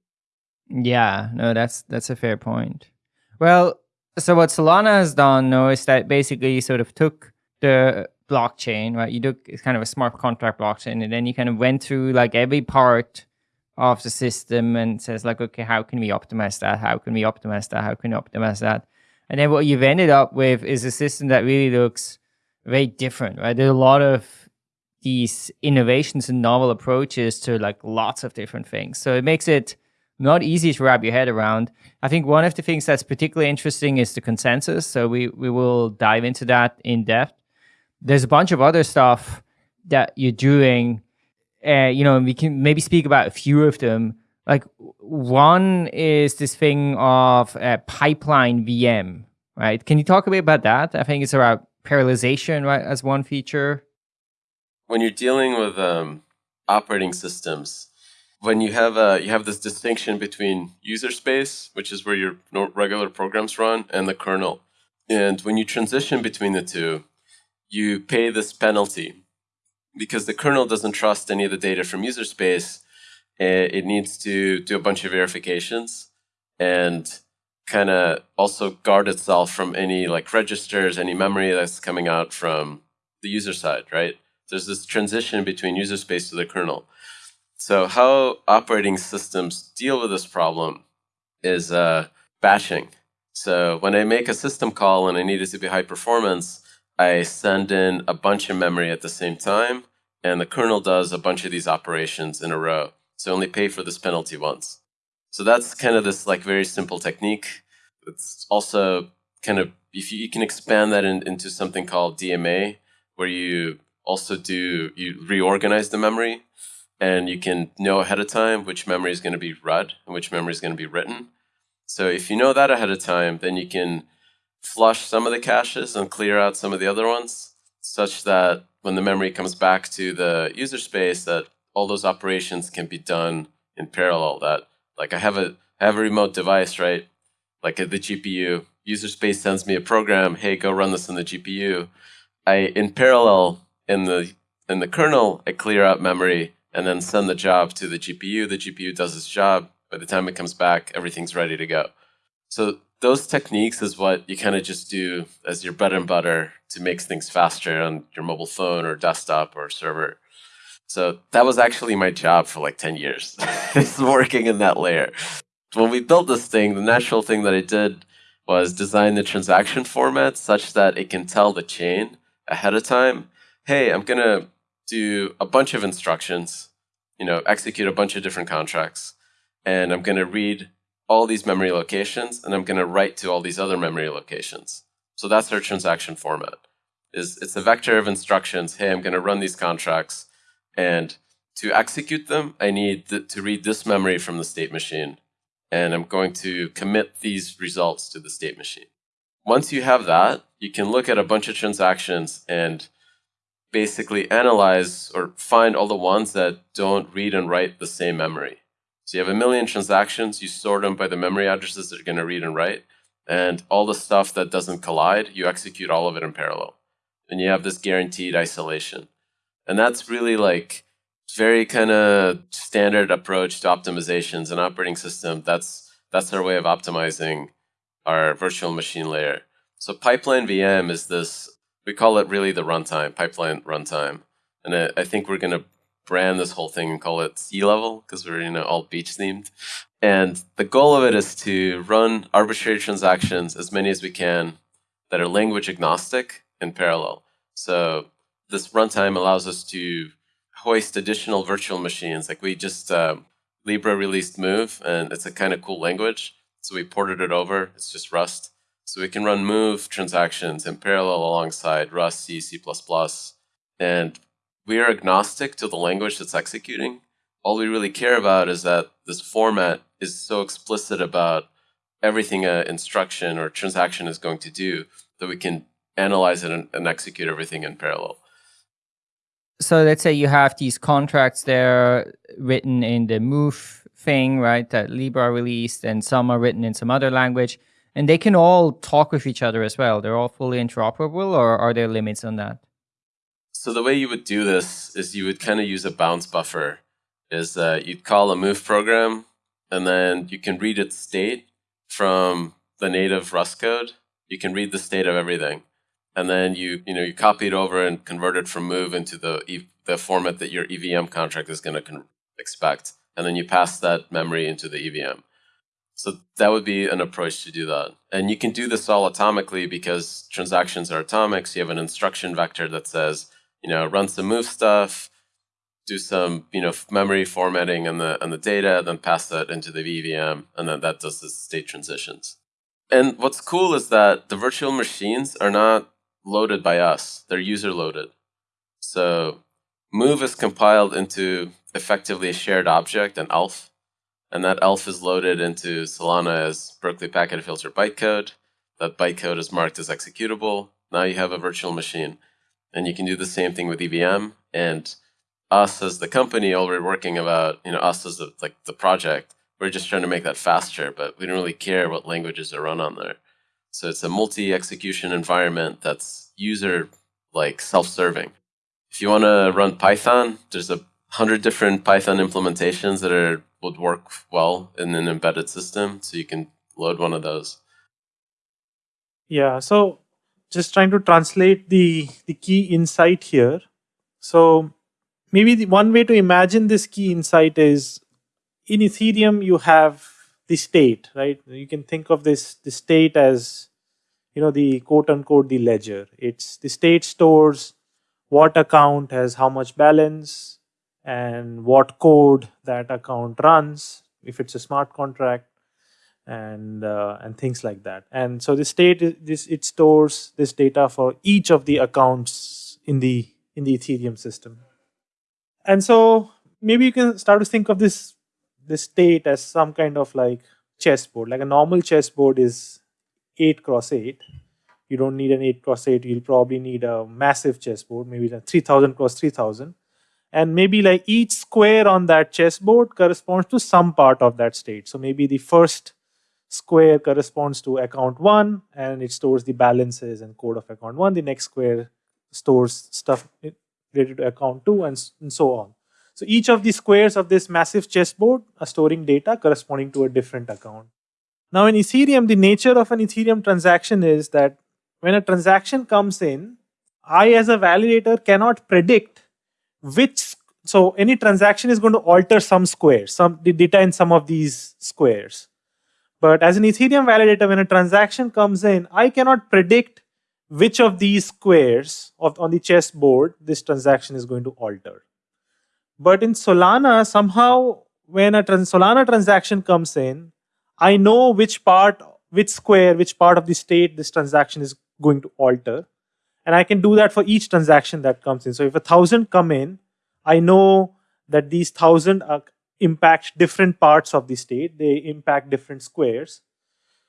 Yeah, no, that's that's a fair point. Well, so what Solana has done now is that basically sort of took the blockchain, right? You took it's kind of a smart contract blockchain, and then you kind of went through like every part of the system and says like, okay, how can we optimize that? How can we optimize that? How can we optimize that? And then what you've ended up with is a system that really looks very different, right? There's a lot of these innovations and novel approaches to like lots of different things. So it makes it not easy to wrap your head around. I think one of the things that's particularly interesting is the consensus. So we, we will dive into that in depth. There's a bunch of other stuff that you're doing. Uh, you know, we can maybe speak about a few of them. Like one is this thing of a pipeline VM, right? Can you talk a bit about that? I think it's about parallelization, right, as one feature. When you're dealing with um, operating systems, when you have a, you have this distinction between user space, which is where your regular programs run, and the kernel. And when you transition between the two, you pay this penalty because the kernel doesn't trust any of the data from user space Eh, it needs to do a bunch of verifications and kind of also guard itself from any like registers, any memory that's coming out from the user side, right? There's this transition between user space to the kernel. So how operating systems deal with this problem is uh, batching. So when I make a system call and I need it to be high performance, I send in a bunch of memory at the same time, and the kernel does a bunch of these operations in a row. So only pay for this penalty once. So that's kind of this like very simple technique. It's also kind of if you, you can expand that in, into something called DMA, where you also do you reorganize the memory, and you can know ahead of time which memory is going to be read and which memory is going to be written. So if you know that ahead of time, then you can flush some of the caches and clear out some of the other ones, such that when the memory comes back to the user space, that all those operations can be done in parallel. That like I have a I have a remote device, right? Like the GPU, user space sends me a program. Hey, go run this in the GPU. I in parallel in the in the kernel, I clear out memory and then send the job to the GPU. The GPU does its job. By the time it comes back, everything's ready to go. So those techniques is what you kind of just do as your bread and butter to make things faster on your mobile phone or desktop or server. So that was actually my job for like 10 years, is working in that layer. When we built this thing, the natural thing that I did was design the transaction format such that it can tell the chain ahead of time, hey, I'm going to do a bunch of instructions, you know, execute a bunch of different contracts, and I'm going to read all these memory locations, and I'm going to write to all these other memory locations. So that's our transaction format. Is It's a vector of instructions, hey, I'm going to run these contracts, and to execute them, I need to read this memory from the state machine. And I'm going to commit these results to the state machine. Once you have that, you can look at a bunch of transactions and basically analyze or find all the ones that don't read and write the same memory. So you have a million transactions, you sort them by the memory addresses that are going to read and write, and all the stuff that doesn't collide, you execute all of it in parallel. And you have this guaranteed isolation. And that's really like very kind of standard approach to optimizations and operating system. That's that's our way of optimizing our virtual machine layer. So pipeline VM is this, we call it really the runtime, pipeline runtime. And I, I think we're going to brand this whole thing and call it Sealevel because we're you know all beach themed. And the goal of it is to run arbitrary transactions as many as we can that are language agnostic in parallel. So this runtime allows us to hoist additional virtual machines. Like we just, uh, Libra released Move, and it's a kind of cool language. So we ported it over. It's just Rust. So we can run move transactions in parallel alongside Rust, C, C++, and we are agnostic to the language that's executing. All we really care about is that this format is so explicit about everything an instruction or transaction is going to do that we can analyze it and, and execute everything in parallel. So let's say you have these contracts there written in the move thing, right, that Libra released, and some are written in some other language, and they can all talk with each other as well. They're all fully interoperable, or are there limits on that? So the way you would do this is you would kind of use a bounce buffer. Is that you'd call a move program, and then you can read its state from the native Rust code. You can read the state of everything and then you you know you copy it over and convert it from move into the the format that your EVM contract is going to expect, and then you pass that memory into the EVM. So that would be an approach to do that. And you can do this all atomically because transactions are atomic. So you have an instruction vector that says, you know, run some move stuff, do some, you know, memory formatting on the on the data, then pass that into the EVM, and then that does the state transitions. And what's cool is that the virtual machines are not loaded by us. They're user loaded. So move is compiled into effectively a shared object, an ELF. And that ELF is loaded into Solana as Berkeley packet filter bytecode. That bytecode is marked as executable. Now you have a virtual machine. And you can do the same thing with EVM. And us as the company, all we're working about, you know, us as the, like the project, we're just trying to make that faster, but we don't really care what languages are run on there. So it's a multi-execution environment that's user like self-serving. If you want to run Python, there's a hundred different Python implementations that are would work well in an embedded system. So you can load one of those. Yeah. So just trying to translate the the key insight here. So maybe the one way to imagine this key insight is in Ethereum you have the state, right? You can think of this the state as you know the quote unquote the ledger. It's the state stores what account has how much balance and what code that account runs if it's a smart contract and uh, and things like that. And so the state this it stores this data for each of the accounts in the in the Ethereum system. And so maybe you can start to think of this this state as some kind of like chessboard. Like a normal chessboard is 8 cross 8. You don't need an 8 cross 8. You'll probably need a massive chessboard, maybe a 3000 cross 3000. And maybe like each square on that chessboard corresponds to some part of that state. So maybe the first square corresponds to account 1 and it stores the balances and code of account 1. The next square stores stuff related to account 2 and, and so on. So each of the squares of this massive chessboard are storing data corresponding to a different account. Now in Ethereum, the nature of an Ethereum transaction is that when a transaction comes in, I as a validator cannot predict which, so any transaction is going to alter some squares, some the data in some of these squares. But as an Ethereum validator, when a transaction comes in, I cannot predict which of these squares of, on the chessboard this transaction is going to alter. But in Solana, somehow when a trans Solana transaction comes in, I know which part, which square, which part of the state this transaction is going to alter. And I can do that for each transaction that comes in. So if a thousand come in, I know that these thousand impact different parts of the state. They impact different squares.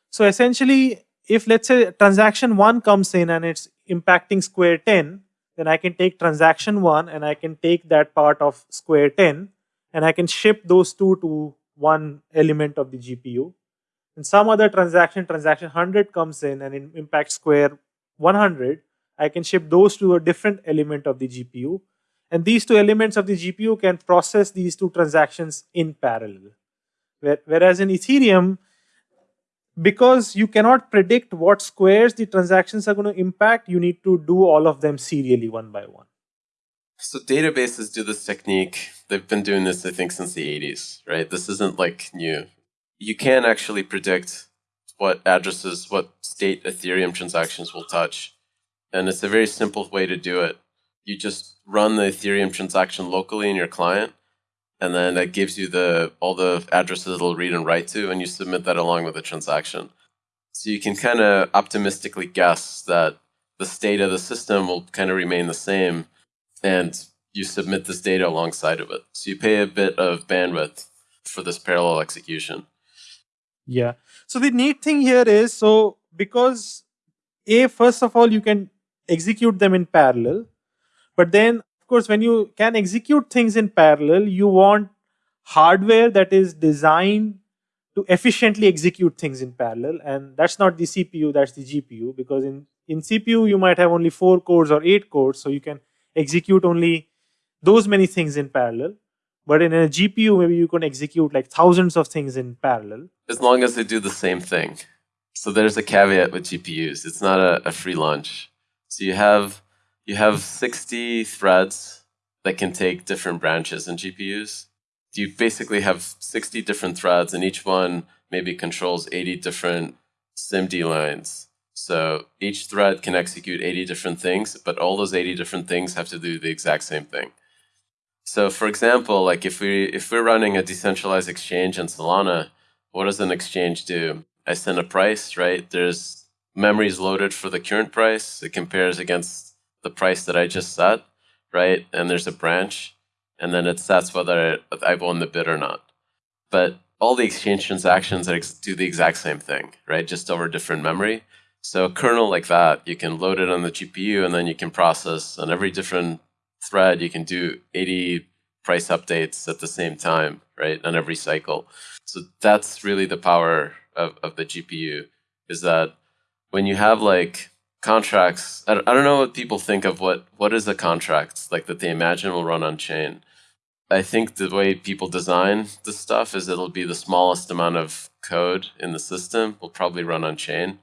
So essentially, if let's say transaction one comes in and it's impacting square 10, then I can take transaction 1 and I can take that part of square 10 and I can ship those two to one element of the GPU. And some other transaction, transaction 100 comes in and it impacts square 100, I can ship those to a different element of the GPU. And these two elements of the GPU can process these two transactions in parallel. Whereas in Ethereum, because you cannot predict what squares the transactions are going to impact, you need to do all of them serially one by one. So databases do this technique. They've been doing this, I think, since the 80s, right? This isn't like new. You can actually predict what addresses, what state Ethereum transactions will touch. And it's a very simple way to do it. You just run the Ethereum transaction locally in your client, and then that gives you the all the addresses it'll read and write to, and you submit that along with the transaction. So you can kind of optimistically guess that the state of the system will kind of remain the same and you submit this data alongside of it. So you pay a bit of bandwidth for this parallel execution. Yeah. So the neat thing here is so because a first of all you can execute them in parallel, but then of course when you can execute things in parallel, you want hardware that is designed to efficiently execute things in parallel, and that's not the CPU, that's the GPU because in in CPU you might have only four cores or eight cores, so you can execute only those many things in parallel. But in a GPU, maybe you can execute like thousands of things in parallel. As long as they do the same thing. So there's a caveat with GPUs. It's not a, a free lunch. So you have you have 60 threads that can take different branches in GPUs. You basically have 60 different threads, and each one maybe controls 80 different SIMD lines. So each thread can execute 80 different things, but all those 80 different things have to do the exact same thing. So for example, like if we if we're running a decentralized exchange in Solana, what does an exchange do? I send a price, right? There's memories loaded for the current price. It compares against the price that I just set, right? And there's a branch, and then it sets whether I've won the bid or not. But all the exchange transactions do the exact same thing, right? Just over different memory. So a kernel like that, you can load it on the GPU and then you can process on every different thread, you can do 80 price updates at the same time, right? On every cycle. So that's really the power of, of the GPU is that when you have like contracts, I don't, I don't know what people think of what, what is a contract like that they imagine will run on chain. I think the way people design this stuff is it'll be the smallest amount of code in the system will probably run on chain.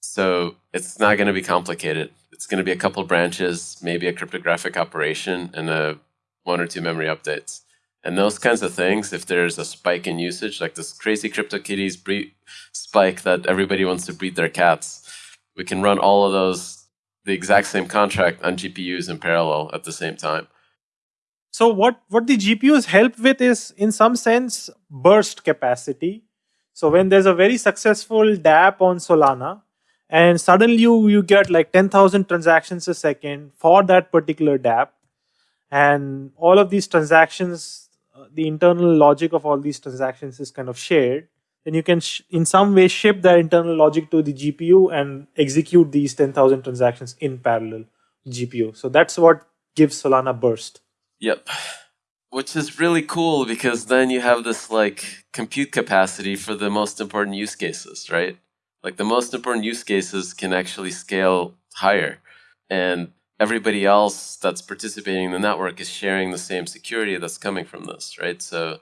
So it's not going to be complicated. It's going to be a couple branches, maybe a cryptographic operation, and a one or two memory updates. And those kinds of things, if there's a spike in usage, like this crazy CryptoKitties breed spike that everybody wants to breed their cats, we can run all of those, the exact same contract on GPUs in parallel at the same time. So what, what the GPUs help with is, in some sense, burst capacity. So when there's a very successful dApp on Solana, and suddenly you, you get like 10,000 transactions a second for that particular dApp, and all of these transactions, uh, the internal logic of all these transactions is kind of shared, then you can in some way ship that internal logic to the GPU and execute these 10,000 transactions in parallel GPU. So that's what gives Solana burst. Yep. Which is really cool because then you have this like compute capacity for the most important use cases, right? Like the most important use cases can actually scale higher. And everybody else that's participating in the network is sharing the same security that's coming from this, right? So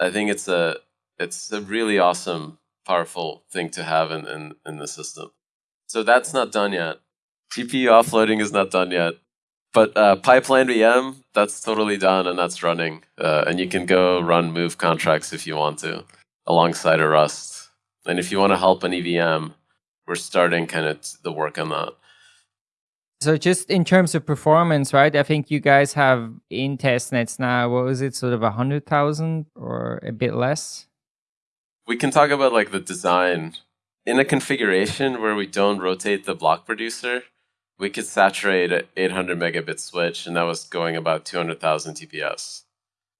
I think it's a it's a really awesome, powerful thing to have in, in, in the system. So that's not done yet. GPU offloading is not done yet. But uh, Pipeline VM, that's totally done and that's running. Uh, and you can go run move contracts if you want to, alongside a Rust. And if you want to help an EVM, we're starting kind of the work on that. So just in terms of performance, right? I think you guys have in testnets now, what was it, sort of a hundred thousand or a bit less? We can talk about like the design. In a configuration where we don't rotate the block producer, we could saturate an 800 megabit switch, and that was going about 200,000 TPS.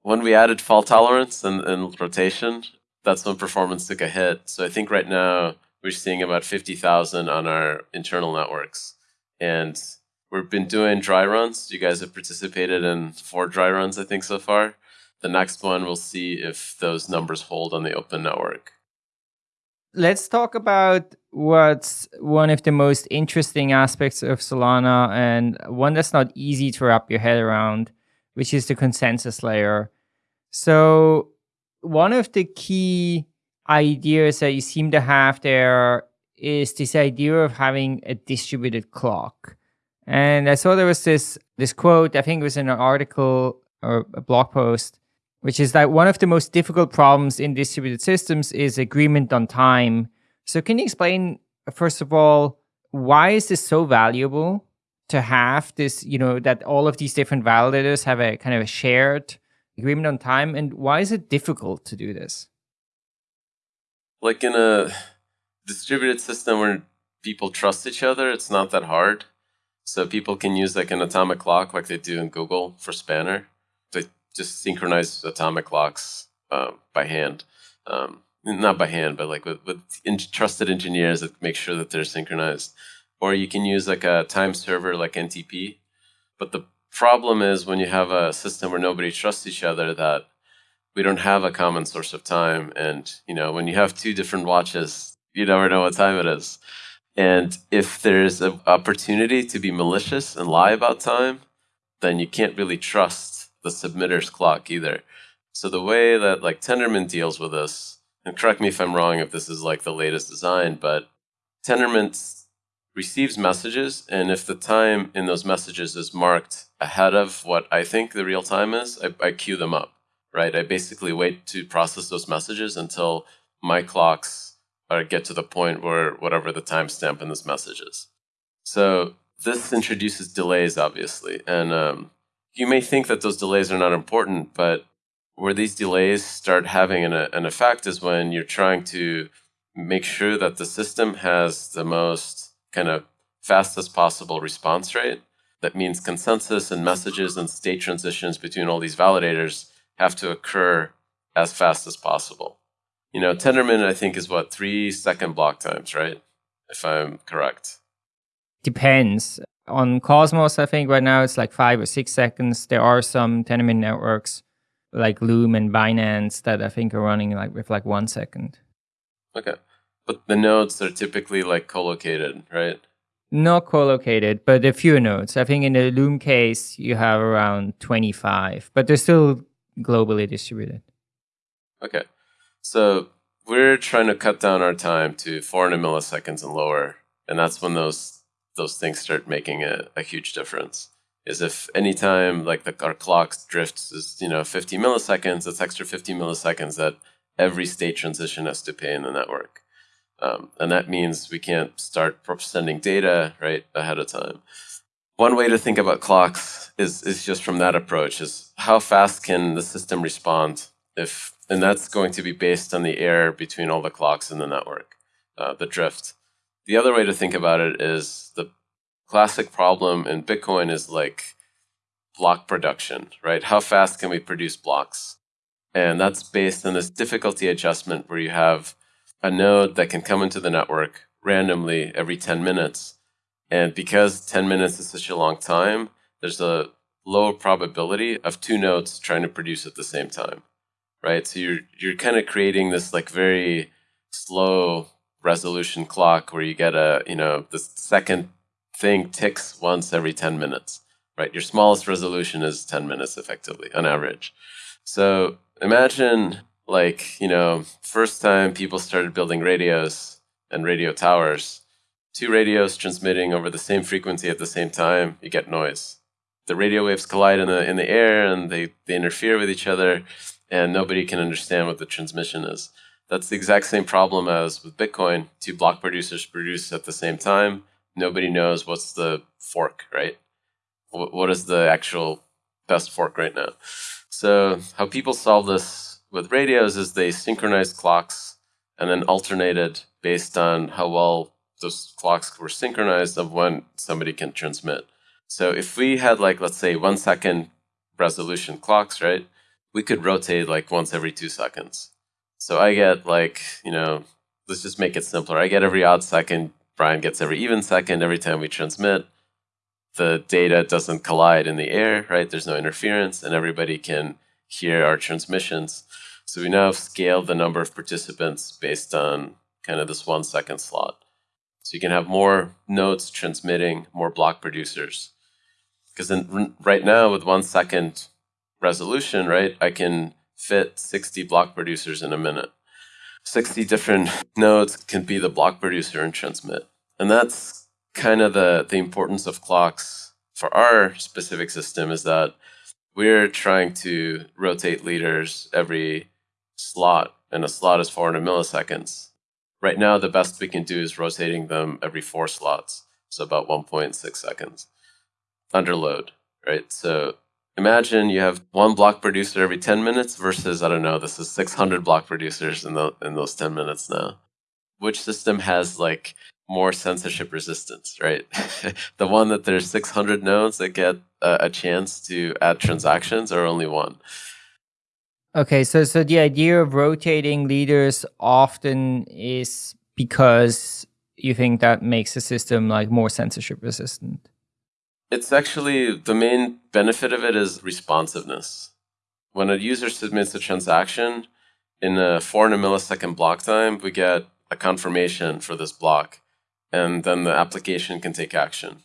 When we added fault tolerance and, and rotation, that's when performance took a hit. So I think right now we're seeing about 50,000 on our internal networks and we've been doing dry runs. You guys have participated in four dry runs, I think, so far. The next one, we'll see if those numbers hold on the open network. Let's talk about what's one of the most interesting aspects of Solana and one that's not easy to wrap your head around, which is the consensus layer. So, one of the key ideas that you seem to have there is this idea of having a distributed clock. And I saw there was this this quote, I think it was in an article or a blog post, which is that one of the most difficult problems in distributed systems is agreement on time. So can you explain first of all why is this so valuable to have this, you know, that all of these different validators have a kind of a shared agreement on time and why is it difficult to do this? Like in a distributed system where people trust each other, it's not that hard. So people can use like an atomic clock, like they do in Google for Spanner. Just synchronize atomic clocks uh, by hand, um, not by hand, but like with, with trusted engineers that make sure that they're synchronized. Or you can use like a time server like NTP. But the problem is when you have a system where nobody trusts each other that we don't have a common source of time and you know when you have two different watches you never know what time it is and if there's an opportunity to be malicious and lie about time, then you can't really trust the submitter's clock either. So the way that like Tendermint deals with this, and correct me if I'm wrong if this is like the latest design, but Tendermint receives messages, and if the time in those messages is marked ahead of what I think the real time is, I, I queue them up, right? I basically wait to process those messages until my clocks are get to the point where whatever the timestamp in this message is. So this introduces delays, obviously, and um, you may think that those delays are not important, but where these delays start having an, an effect is when you're trying to make sure that the system has the most kind of fastest possible response rate. That means consensus and messages and state transitions between all these validators have to occur as fast as possible you know, Tendermint, I think, is what, three second block times, right? If I'm correct. Depends. On Cosmos, I think right now it's like five or six seconds. There are some Tendermint networks like Loom and Binance that I think are running like with like one second. Okay. But the nodes are typically like co-located, right? Not co-located, but a few nodes. I think in the Loom case you have around 25, but they're still globally distributed. Okay. So we're trying to cut down our time to 400 milliseconds and lower, and that's when those those things start making a, a huge difference. Is if anytime like the, our clock drifts is you know 50 milliseconds, it's extra 50 milliseconds that every state transition has to pay in the network, um, and that means we can't start sending data right ahead of time. One way to think about clocks is is just from that approach: is how fast can the system respond if and that's going to be based on the error between all the clocks in the network, uh, the drift. The other way to think about it is the classic problem in Bitcoin is like block production, right? How fast can we produce blocks? And that's based on this difficulty adjustment where you have a node that can come into the network randomly every 10 minutes. And because 10 minutes is such a long time, there's a low probability of two nodes trying to produce at the same time right? So you're you're kind of creating this like very slow resolution clock where you get a you know the second thing ticks once every 10 minutes right? Your smallest resolution is 10 minutes effectively on average. So imagine like you know first time people started building radios and radio towers two radios transmitting over the same frequency at the same time you get noise. The radio waves collide in the in the air and they, they interfere with each other and nobody can understand what the transmission is. That's the exact same problem as with Bitcoin. Two block producers produce at the same time. Nobody knows what's the fork, right? What is the actual best fork right now? So, how people solve this with radios is they synchronize clocks and then alternated based on how well those clocks were synchronized of when somebody can transmit. So, if we had, like, let's say, one second resolution clocks, right? we could rotate like once every two seconds. So I get like, you know, let's just make it simpler. I get every odd second, Brian gets every even second every time we transmit. The data doesn't collide in the air, right? There's no interference, and everybody can hear our transmissions. So we now have scaled the number of participants based on kind of this one second slot. So you can have more nodes transmitting, more block producers. Because right now, with one second resolution, right, I can fit 60 block producers in a minute. 60 different nodes can be the block producer and transmit. And that's kind of the, the importance of clocks for our specific system is that we're trying to rotate leaders every slot, and a slot is 400 milliseconds. Right now, the best we can do is rotating them every four slots, so about 1.6 seconds under load, right? So imagine you have one block producer every 10 minutes versus, I don't know, this is 600 block producers in, the, in those 10 minutes now. which system has like more censorship resistance, right? the one that there's 600 nodes that get a, a chance to add transactions or only one? Okay, so so the idea of rotating leaders often is because you think that makes the system like more censorship resistant. It's actually the main benefit of it is responsiveness. When a user submits a transaction in a 400 millisecond block time, we get a confirmation for this block, and then the application can take action.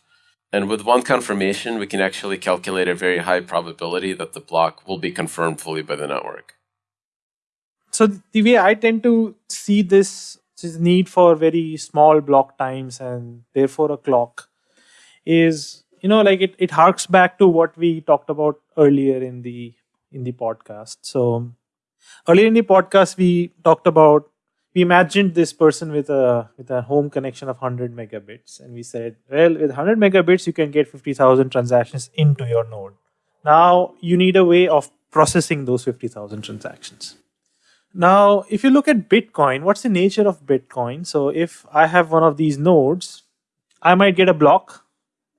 And with one confirmation, we can actually calculate a very high probability that the block will be confirmed fully by the network. So the way I tend to see this, this need for very small block times and therefore a clock is, you know, like it, it harks back to what we talked about earlier in the in the podcast. So earlier in the podcast, we talked about we imagined this person with a with a home connection of 100 megabits and we said well with 100 megabits you can get 50000 transactions into your node. Now you need a way of processing those 50000 transactions. Now if you look at bitcoin what's the nature of bitcoin? So if i have one of these nodes i might get a block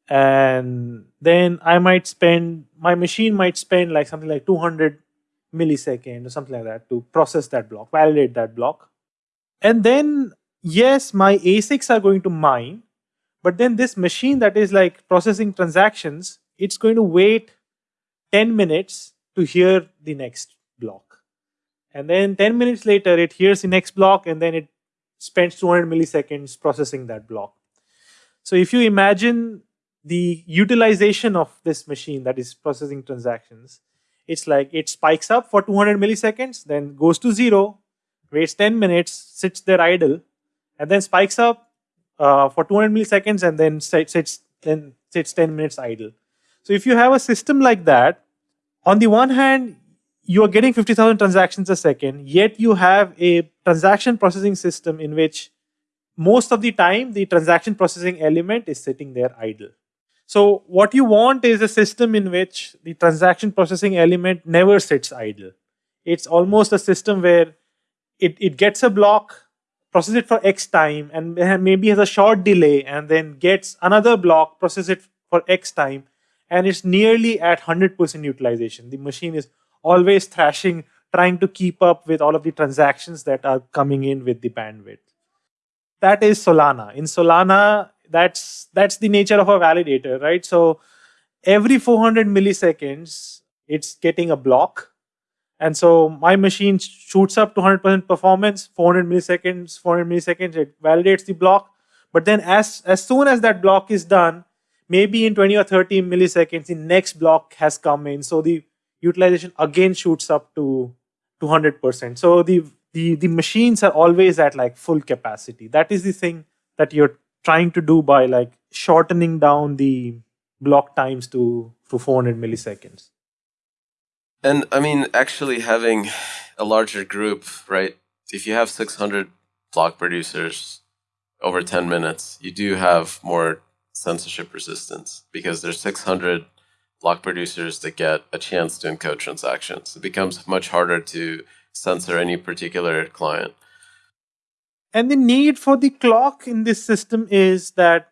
and then i might spend my machine might spend like something like 200 millisecond or something like that to process that block validate that block and then, yes, my ASICs are going to mine, but then this machine that is like processing transactions, it's going to wait 10 minutes to hear the next block. And then 10 minutes later, it hears the next block and then it spends 200 milliseconds processing that block. So if you imagine the utilization of this machine that is processing transactions, it's like it spikes up for 200 milliseconds, then goes to zero, waits 10 minutes, sits there idle, and then spikes up uh, for 200 milliseconds and then sits, then sits 10 minutes idle. So if you have a system like that, on the one hand, you are getting 50,000 transactions a second, yet you have a transaction processing system in which most of the time the transaction processing element is sitting there idle. So what you want is a system in which the transaction processing element never sits idle. It's almost a system where it, it gets a block, process it for X time, and maybe has a short delay, and then gets another block, process it for X time, and it's nearly at 100% utilization. The machine is always thrashing, trying to keep up with all of the transactions that are coming in with the bandwidth. That is Solana. In Solana, that's that's the nature of a validator, right? So every 400 milliseconds, it's getting a block and so my machine shoots up to 100% performance, 400 milliseconds, 400 milliseconds, it validates the block. But then as, as soon as that block is done, maybe in 20 or 30 milliseconds, the next block has come in. So the utilization again shoots up to 200%. So the, the, the machines are always at like full capacity. That is the thing that you're trying to do by like shortening down the block times to, to 400 milliseconds. And I mean, actually having a larger group, right? If you have 600 block producers over 10 minutes, you do have more censorship resistance because there's 600 block producers that get a chance to encode transactions. It becomes much harder to censor any particular client. And the need for the clock in this system is that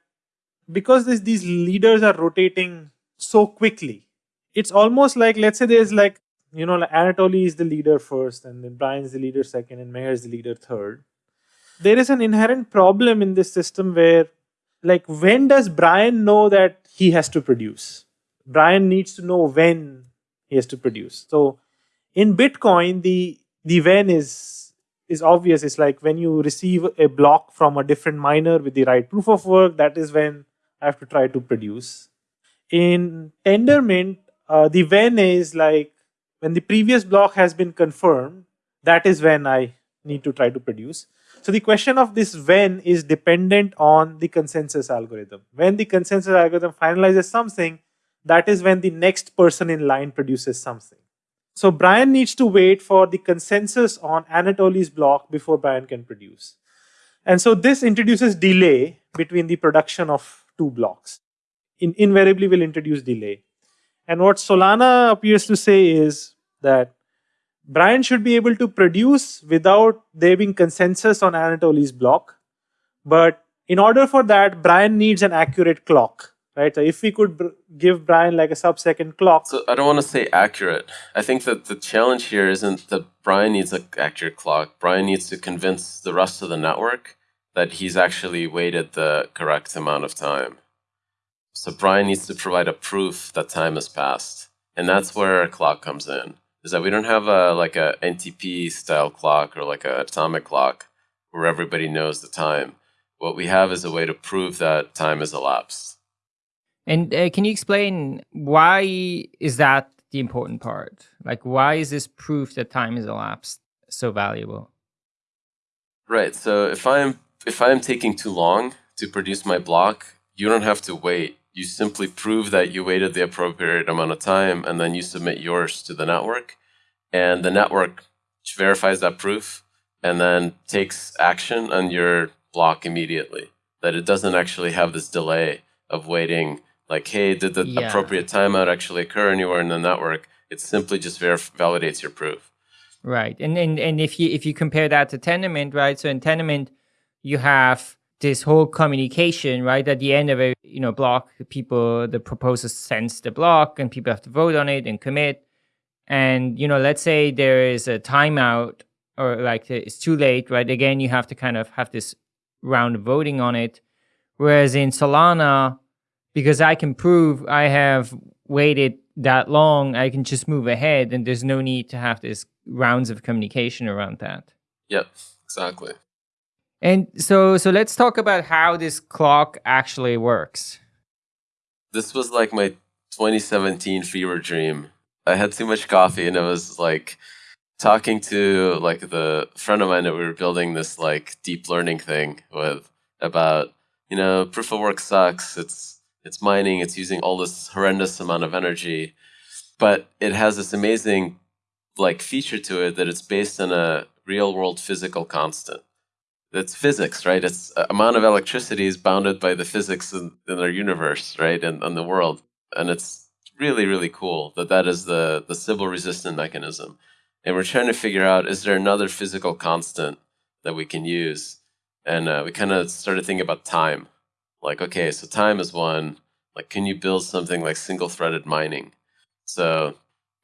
because this, these leaders are rotating so quickly, it's almost like, let's say there's like you know, like Anatoly is the leader first, and then Brian is the leader second, and Meher is the leader third. There is an inherent problem in this system where, like, when does Brian know that he has to produce? Brian needs to know when he has to produce. So, in Bitcoin, the the when is is obvious. It's like when you receive a block from a different miner with the right proof of work. That is when I have to try to produce. In Tendermint, uh, the when is like when the previous block has been confirmed, that is when I need to try to produce. So the question of this when is dependent on the consensus algorithm. When the consensus algorithm finalizes something, that is when the next person in line produces something. So Brian needs to wait for the consensus on Anatoly's block before Brian can produce. And so this introduces delay between the production of two blocks. In, invariably will introduce delay. And what Solana appears to say is that Brian should be able to produce without there being consensus on Anatoly's block. But in order for that, Brian needs an accurate clock, right? So if we could give Brian like a sub-second clock, So I don't want to say accurate. I think that the challenge here isn't that Brian needs an accurate clock. Brian needs to convince the rest of the network that he's actually waited the correct amount of time. So Brian needs to provide a proof that time has passed. And that's where a clock comes in. Is that we don't have a like a NTP style clock or like an atomic clock where everybody knows the time. What we have is a way to prove that time has elapsed. And uh, can you explain why is that the important part? Like, why is this proof that time has elapsed so valuable? Right. So if I'm if I'm taking too long to produce my block, you don't have to wait. You simply prove that you waited the appropriate amount of time, and then you submit yours to the network, and the network verifies that proof, and then takes action on your block immediately. That it doesn't actually have this delay of waiting. Like, hey, did the Yeah. appropriate timeout actually occur anywhere in the network? It simply just verif- validates your proof. Right. And, and and if you if you compare that to Tendermint, right? So in Tendermint, you have this whole communication, right? At the end of a you know block, people the proposer sends the block and people have to vote on it and commit. And you know, let's say there is a timeout or like it's too late, right? Again, you have to kind of have this round of voting on it. Whereas in Solana, because I can prove I have waited that long, I can just move ahead and there's no need to have this rounds of communication around that. Yep, exactly. And so so let's talk about how this clock actually works. this was like my 2017 fever dream. I had too much coffee and I was like talking to like the friend of mine that we were building this like deep learning thing with about, you know, proof of work sucks. It's it's mining, it's using all this horrendous amount of energy, but it has this amazing like feature to it that it's based on a real world physical constant. It's physics, right? It's uh, amount of electricity is bounded by the physics in, in our universe, right, and, and the world, and it's really really cool that that is the the Sybil resistant mechanism, and we're trying to figure out is there another physical constant that we can use, and uh, we kind of started thinking about time, like okay, so time is one, like can you build something like single threaded mining, so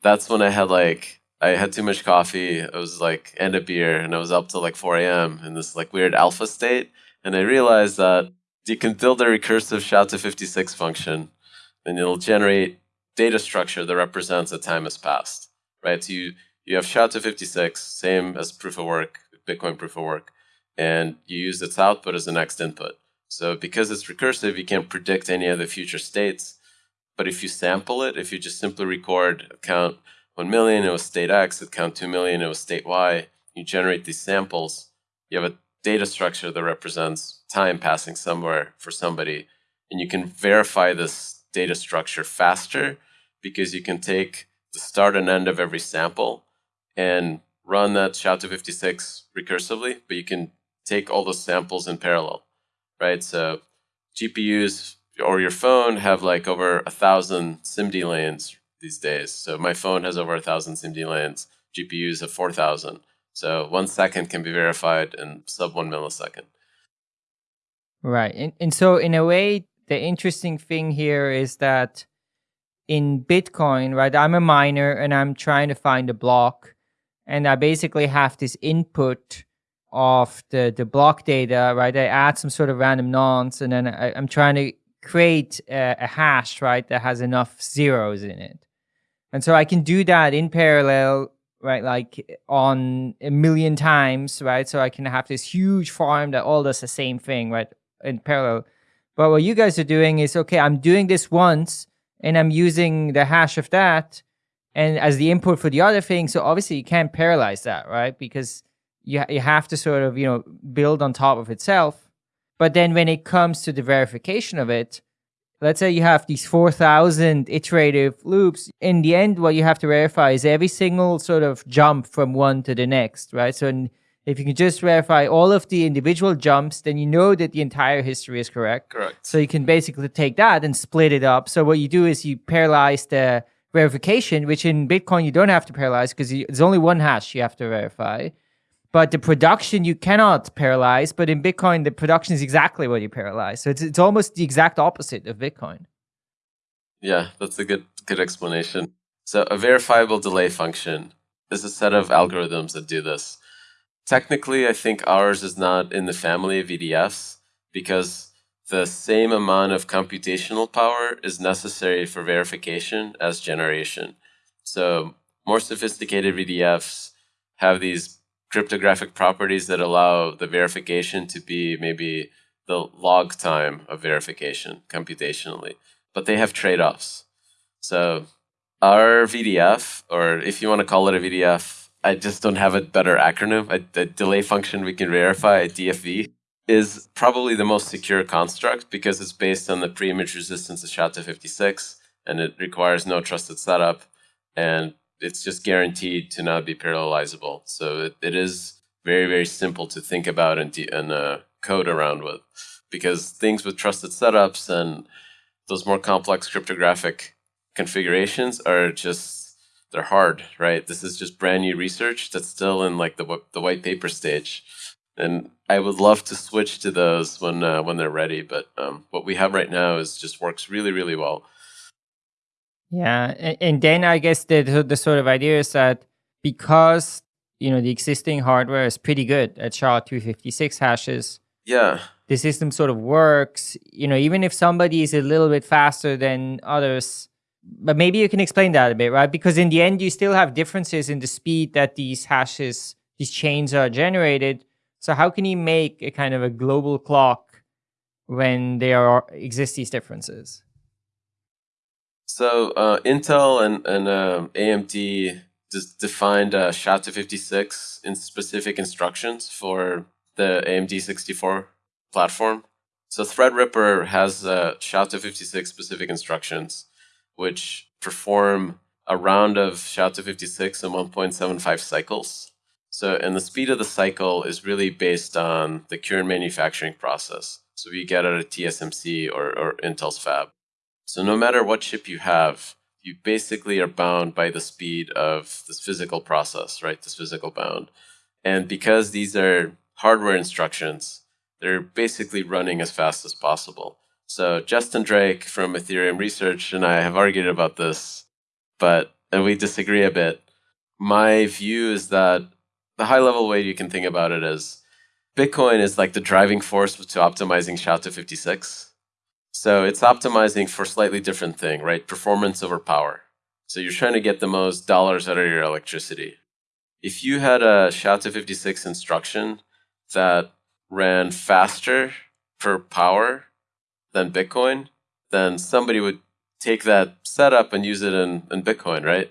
that's when I had like I had too much coffee. I was like, and a beer, and I was up till like 4 a.m. in this like weird alpha state. And I realized that you can build a recursive SHA-256 function, and it'll generate data structure that represents that time has passed. Right? So you you have SHA-256, same as proof of work, Bitcoin proof of work, and you use its output as the next input. So because it's recursive, you can't predict any of the future states. But if you sample it, if you just simply record count 1 million, it was state X, it count 2 million, it was state Y. You generate these samples, you have a data structure that represents time passing somewhere for somebody. And you can verify this data structure faster because you can take the start and end of every sample and run that SHA-256 recursively, but you can take all those samples in parallel, right? So GPUs or your phone have like over a thousand SIMD lanes these days. So my phone has over a thousand SIMD lanes. GPUs have four thousand. So one second can be verified in sub one millisecond. Right. And and so in a way the interesting thing here is that in Bitcoin, right, I'm a miner and I'm trying to find a block and I basically have this input of the the block data, right? I add some sort of random nonce and then I, I'm trying to create a, a hash, right, that has enough zeros in it. And so I can do that in parallel, right, like on a million times, right? So I can have this huge farm that all does the same thing, right, in parallel. But what you guys are doing is okay, I'm doing this once and I'm using the hash of that and as the input for the other thing. So obviously you can't parallelize that, right? Because you, you have to sort of, you know, build on top of itself. But then when it comes to the verification of it, let's say you have these 4,000 iterative loops. In the end, what you have to verify is every single sort of jump from one to the next, right? So if you can just verify all of the individual jumps, then you know that the entire history is correct. Correct. So you can basically take that and split it up. So what you do is you parallelize the verification, which in Bitcoin you don't have to parallelize because there's only one hash you have to verify. But the production you cannot parallelize. But in Bitcoin, the production is exactly what you parallelize. So it's it's almost the exact opposite of Bitcoin. Yeah, that's a good good explanation. So a verifiable delay function is a set of algorithms that do this. Technically, I think ours is not in the family of VDFs because the same amount of computational power is necessary for verification as generation. So more sophisticated VDFs have these cryptographic properties that allow the verification to be maybe the log time of verification computationally, but they have trade-offs. So our VDF, or if you want to call it a VDF, I just don't have a better acronym. A, a delay function we can verify, a DFV, is probably the most secure construct because it's based on the pre-image resistance of SHA-256 and it requires no trusted setup and it's just guaranteed to not be parallelizable. So it, it is very, very simple to think about and, and uh, code around with because things with trusted setups and those more complex cryptographic configurations are just they're hard, right? This is just brand new research that's still in like the the white paper stage and I would love to switch to those when uh, when they're ready. But um, what we have right now is just works really really well. Yeah, and, and then I guess the the sort of idea is that because you know the existing hardware is pretty good at SHA two fifty six hashes. Yeah. The system sort of works. You know, even if somebody is a little bit faster than others, but maybe you can explain that a bit, right? Because in the end, you still have differences in the speed that these hashes, these chains are generated so how can you make a kind of a global clock when there are exist these differences? So uh, Intel and, and uh, AMD defined uh, SHA-256 in specific instructions for the AMD 64 platform. So Threadripper has uh, SHA-256 specific instructions, which perform a round of SHA-256 in 1.75 cycles. So, and the speed of the cycle is really based on the current manufacturing process. So we get at a TSMC or, or Intel's fab. So no matter what chip you have, you basically are bound by the speed of this physical process, right? This physical bound. And because these are hardware instructions, they're basically running as fast as possible. So Justin Drake from Ethereum Research and I have argued about this, but and we disagree a bit. My view is that the high level way you can think about it is Bitcoin is like the driving force to optimizing SHA-256. So it's optimizing for slightly different thing, right? Performance over power. So you're trying to get the most dollars out of your electricity. If you had a SHA-256 instruction that ran faster per power than Bitcoin, then somebody would take that setup and use it in, in Bitcoin, right?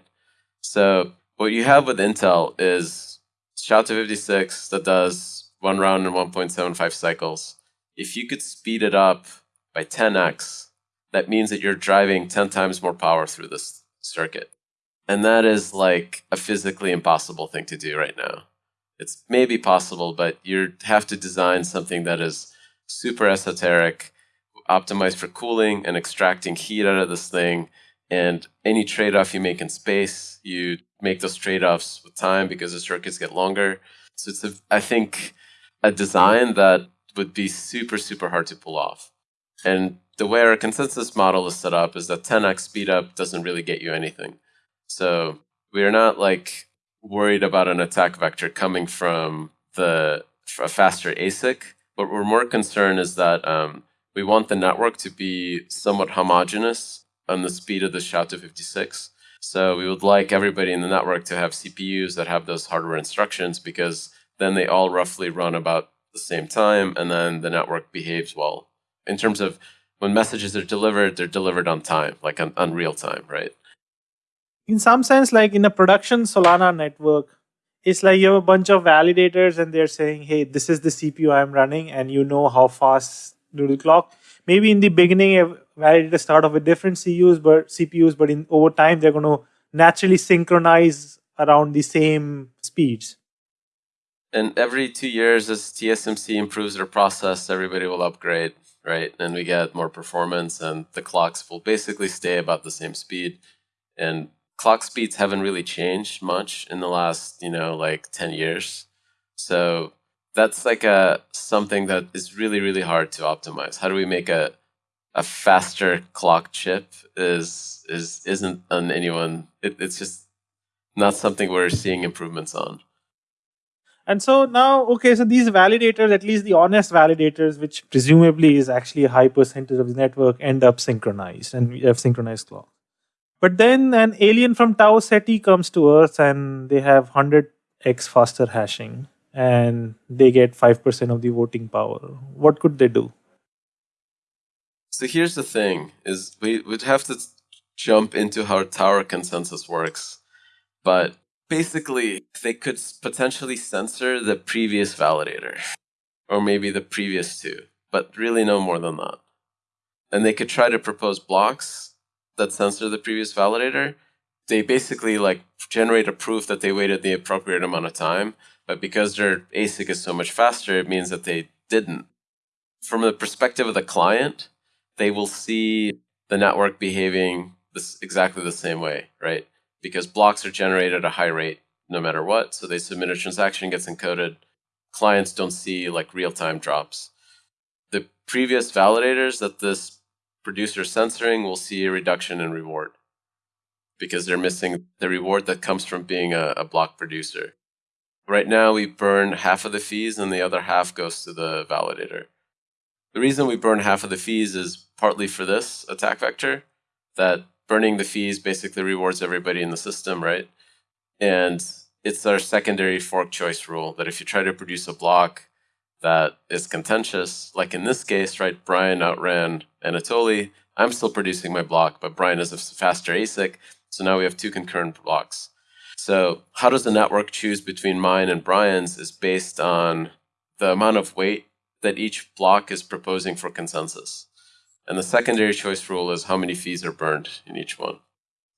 So what you have with Intel is SHA-256 that does one round in 1.75 cycles. If you could speed it up by 10x, mm-hmm. that means that you're driving 10 times more power through this circuit. And that is like a physically impossible thing to do right now. It's maybe possible, but you have to design something that is super esoteric, optimized for cooling and extracting heat out of this thing. And any trade off you make in space, you make those trade-offs with time because the circuits get longer. So it's, a, I think, a design that would be super, super hard to pull off. And the way our consensus model is set up is that 10x speed up doesn't really get you anything. So we're not like worried about an attack vector coming from the a faster ASIC. What we're more concerned is that um, we want the network to be somewhat homogeneous on the speed of the SHA-256. So we would like everybody in the network to have CPUs that have those hardware instructions because then they all roughly run about the same time and then the network behaves well. In terms of when messages are delivered, they're delivered on time, like on, on real time, right? In some sense, like in a production Solana network, it's like you have a bunch of validators and they're saying, hey, this is the CPU I'm running, and you know how fast do the clock. Maybe in the beginning, validators start off with different CUs, but CPUs, but in over time they're going to naturally synchronize around the same speeds. And every two years, as TSMC improves their process, everybody will upgrade, right? And we get more performance, and the clocks will basically stay about the same speed. And clock speeds haven't really changed much in the last, you know, like 10 years. So that's like a something that is really, really hard to optimize. How do we make a a faster clock chip is is isn't on anyone it, it's just not something we're seeing improvements on. And so now, okay, so these validators, at least the honest validators, which presumably is actually a high percentage of the network, end up synchronized and we have synchronized clock. But then an alien from Tau Ceti comes to Earth and they have 100x faster hashing and they get 5% of the voting power. What could they do? So here's the thing is we would have to jump into how tower consensus works. But basically they could potentially censor the previous validator or maybe the previous two, but really no more than that. And they could try to propose blocks that censor the previous validator. They basically like generate a proof that they waited the appropriate amount of time, but because their ASIC is so much faster, it means that they didn't. From the perspective of the client, they will see the network behaving this exactly the same way, right? Because blocks are generated at a high rate no matter what. So they submit a transaction, gets encoded. Clients don't see like real-time drops. The previous validators that this producer is censoring will see a reduction in reward because they're missing the reward that comes from being a, a block producer. Right now, we burn half of the fees and the other half goes to the validator. The reason we burn half of the fees is partly for this attack vector, that burning the fees basically rewards everybody in the system, right? And it's our secondary fork choice rule that if you try to produce a block that is contentious, like in this case, right, Brian outran Anatoly, I'm still producing my block, but Brian is a faster ASIC, so now we have two concurrent blocks. So how does the network choose between mine and Brian's is based on the amount of weight that each block is proposing for consensus. And the secondary choice rule is how many fees are burned in each one.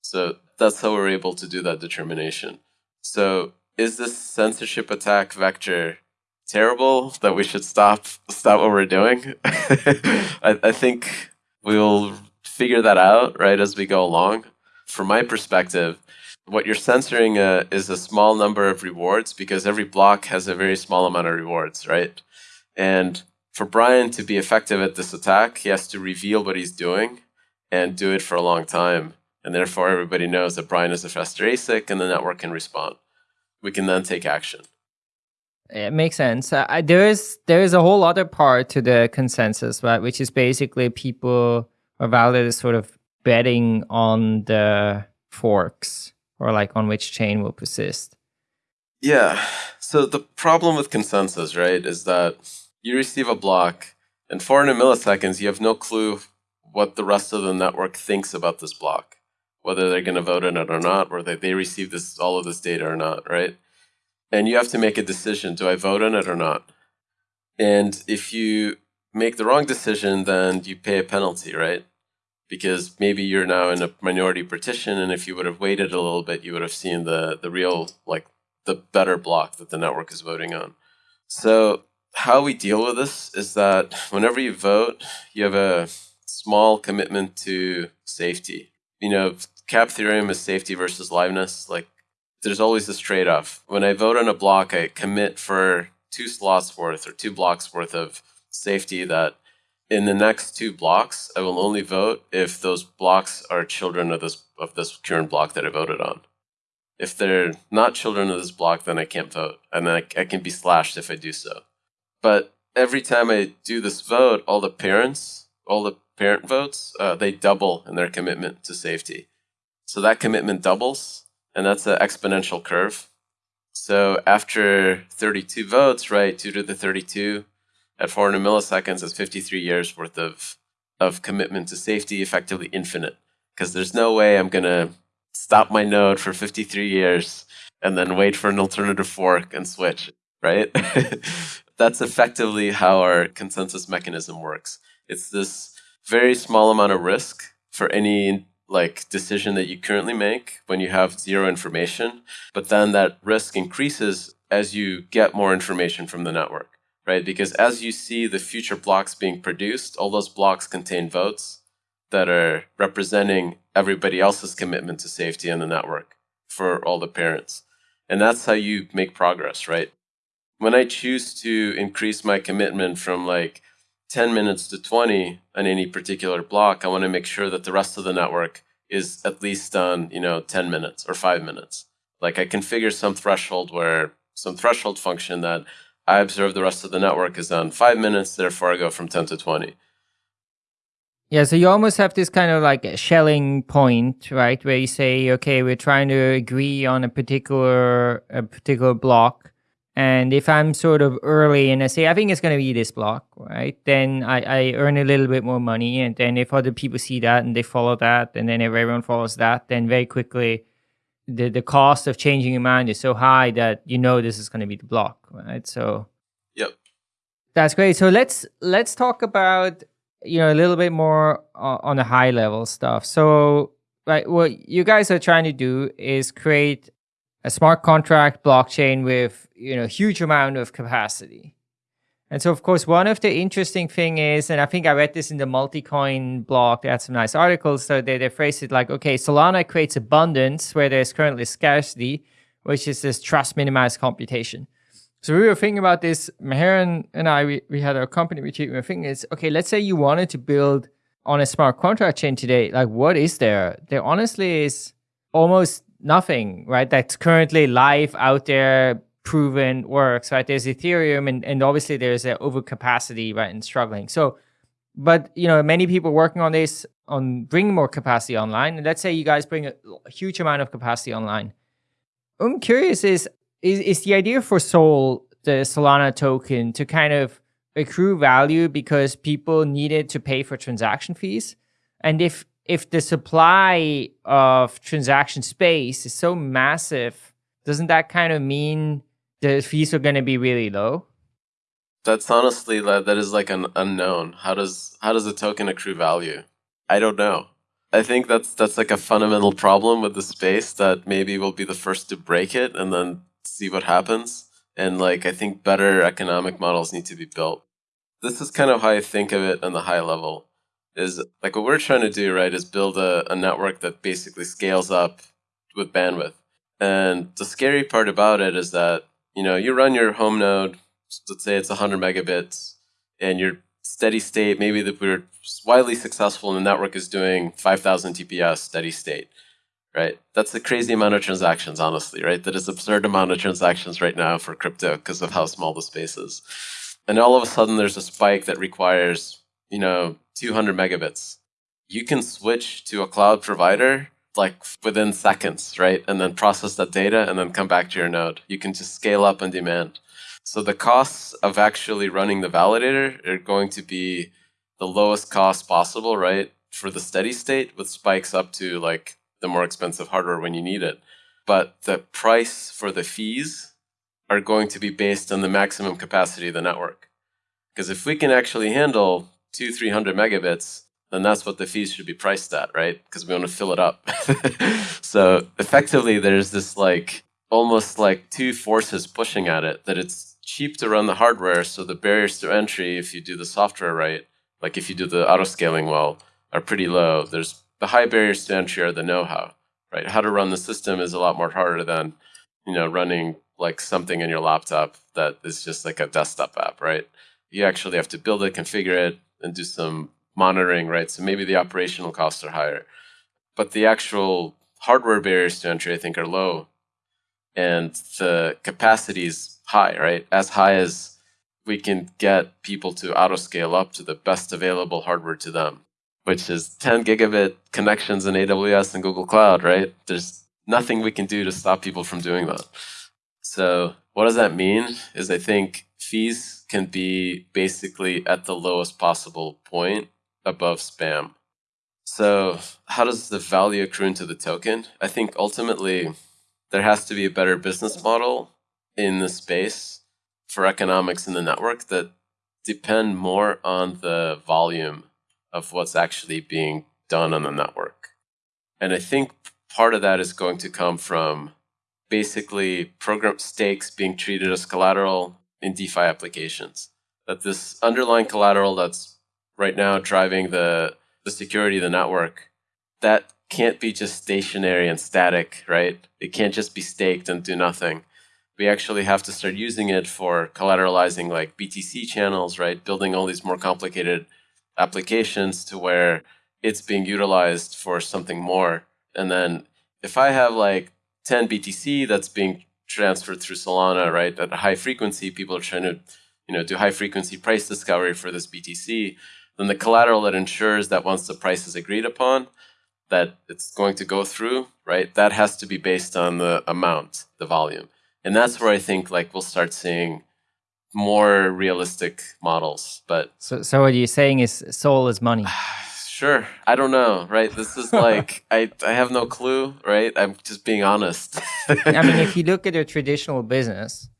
So that's how we're able to do that determination. So is this censorship attack vector terrible that we should stop stop what we're doing? I, I think we'll figure that out right as we go along. From my perspective, what you're censoring uh, is a small number of rewards because every block has a very small amount of rewards, right? And for Brian to be effective at this attack, he has to reveal what he's doing and do it for a long time. And therefore, everybody knows that Brian is a faster ASIC and the network can respond. We can then take action. It makes sense. Uh, there is there is a whole other part to the consensus, right? Which is basically people or validators sort of betting on the forks or like on which chain will persist. Yeah. So the problem with consensus, right, is that you receive a block, and 400 milliseconds, you have no clue what the rest of the network thinks about this block, whether they're going to vote on it or not, whether they receive this all of this data or not, right? And you have to make a decision: do I vote on it or not? And if you make the wrong decision, then you pay a penalty, right? Because maybe you're now in a minority partition, and if you would have waited a little bit, you would have seen the the real like the better block that the network is voting on. So how we deal with this is that whenever you vote, you have a small commitment to safety. You know, cap theorem is safety versus liveness. Like, there's always this trade off. When I vote on a block, I commit for two slots worth or two blocks worth of safety that in the next two blocks, I will only vote if those blocks are children of this of this current block that I voted on. If they're not children of this block, then I can't vote, and I, I can be slashed if I do so. But every time I do this vote, all the parents, all the parent votes, uh, they double in their commitment to safety. So that commitment doubles, and that's an exponential curve. So after 32 votes, right, 2 to the 32 at 400 milliseconds is 53 years worth of, of commitment to safety, effectively infinite. Because there's no way I'm going to stop my node for 53 years and then wait for an alternative fork and switch, right? that's effectively how our consensus mechanism works. It's this very small amount of risk for any like decision that you currently make when you have zero information, but then that risk increases as you get more information from the network, right? Because as you see the future blocks being produced, all those blocks contain votes that are representing everybody else's commitment to safety in the network for all the parents. And that's how you make progress, right? When I choose to increase my commitment from like 10 minutes to 20 on any particular block, I want to make sure that the rest of the network is at least on, you know, 10 minutes or 5 minutes. Like I configure some threshold where some threshold function that I observe the rest of the network is on 5 minutes, therefore I go from 10 to 20. Yeah, so you almost have this kind of like a Schelling point, right? Where you say, okay, we're trying to agree on a particular a particular block. And if I'm sort of early and I say, I think it's going to be this block, right? Then I, I earn a little bit more money. And then if other people see that and they follow that, and then if everyone follows that, then very quickly the, the cost of changing your mind is so high that you know this is going to be the block, right? So, yep. That's great. So let's let's talk about you know a little bit more on the high level stuff so like what you guys are trying to do is create a smart contract blockchain with you know huge amount of capacity and so of course one of the interesting thing is and i think i read this in the Multicoin blog they had some nice articles so they, they phrase it like okay solana creates abundance where there's currently scarcity which is this trust minimized computation so we were thinking about this. Meher and I, we, we had our company retreat. We were thinking is okay. Let's say you wanted to build on a smart contract chain today. Like, what is there? There honestly is almost nothing, right? That's currently live out there, proven works, right? There's Ethereum, and and obviously there's an overcapacity, right, and struggling. So, but you know, many people working on this on bringing more capacity online. And let's say you guys bring a, a huge amount of capacity online. I'm curious is is, is the idea for Sol, the Solana token, to kind of accrue value because people needed to pay for transaction fees? And if if the supply of transaction space is so massive, doesn't that kind of mean the fees are going to be really low? That's honestly that that is like an unknown. How does how does a token accrue value? I don't know. I think that's that's like a fundamental problem with the space that maybe we'll be the first to break it and then see what happens. And like I think better economic models need to be built. This is kind of how I think of it on the high level. Is like what we're trying to do, right, is build a, a network that basically scales up with bandwidth. And the scary part about it is that, you know, you run your home node, let's say it's 100 megabits, and your steady state, maybe that we're widely successful and the network is doing 5,000 TPS steady state right? That's a crazy amount of transactions, honestly, right? That is absurd amount of transactions right now for crypto because of how small the space is. And all of a sudden, there's a spike that requires, you know, 200 megabits. You can switch to a cloud provider like within seconds, right? And then process that data and then come back to your node. You can just scale up on demand. So the costs of actually running the validator are going to be the lowest cost possible, right? For the steady state with spikes up to like the more expensive hardware when you need it. But the price for the fees are going to be based on the maximum capacity of the network. Because if we can actually handle two, 300 megabits, then that's what the fees should be priced at, right? Because we want to fill it up. so effectively, there's this like almost like two forces pushing at it that it's cheap to run the hardware. So the barriers to entry, if you do the software right, like if you do the auto scaling well, are pretty low. There's the high barriers to entry are the know-how, right? How to run the system is a lot more harder than, you know, running like something in your laptop that is just like a desktop app, right? You actually have to build it, configure it, and do some monitoring, right? So maybe the operational costs are higher. But the actual hardware barriers to entry, I think, are low. And the capacity is high, right? As high as we can get people to auto scale up to the best available hardware to them which is 10 gigabit connections in AWS and Google Cloud, right? There's nothing we can do to stop people from doing that. So what does that mean is I think fees can be basically at the lowest possible point above spam. So how does the value accrue into the token? I think ultimately there has to be a better business model in the space for economics in the network that depend more on the volume of what's actually being done on the network. And I think part of that is going to come from basically program stakes being treated as collateral in DeFi applications. That this underlying collateral that's right now driving the, the security of the network, that can't be just stationary and static, right? It can't just be staked and do nothing. We actually have to start using it for collateralizing like BTC channels, right? Building all these more complicated applications to where it's being utilized for something more. And then if I have like 10 BTC that's being transferred through Solana, right, at a high frequency, people are trying to, you know, do high frequency price discovery for this BTC, then the collateral that ensures that once the price is agreed upon, that it's going to go through, right, that has to be based on the amount, the volume. And that's where I think like we'll start seeing more realistic models. But so, so what you're saying is Sol is money. Sure. I don't know, right? This is like I I have no clue, right? I'm just being honest. I mean, if you look at a traditional business,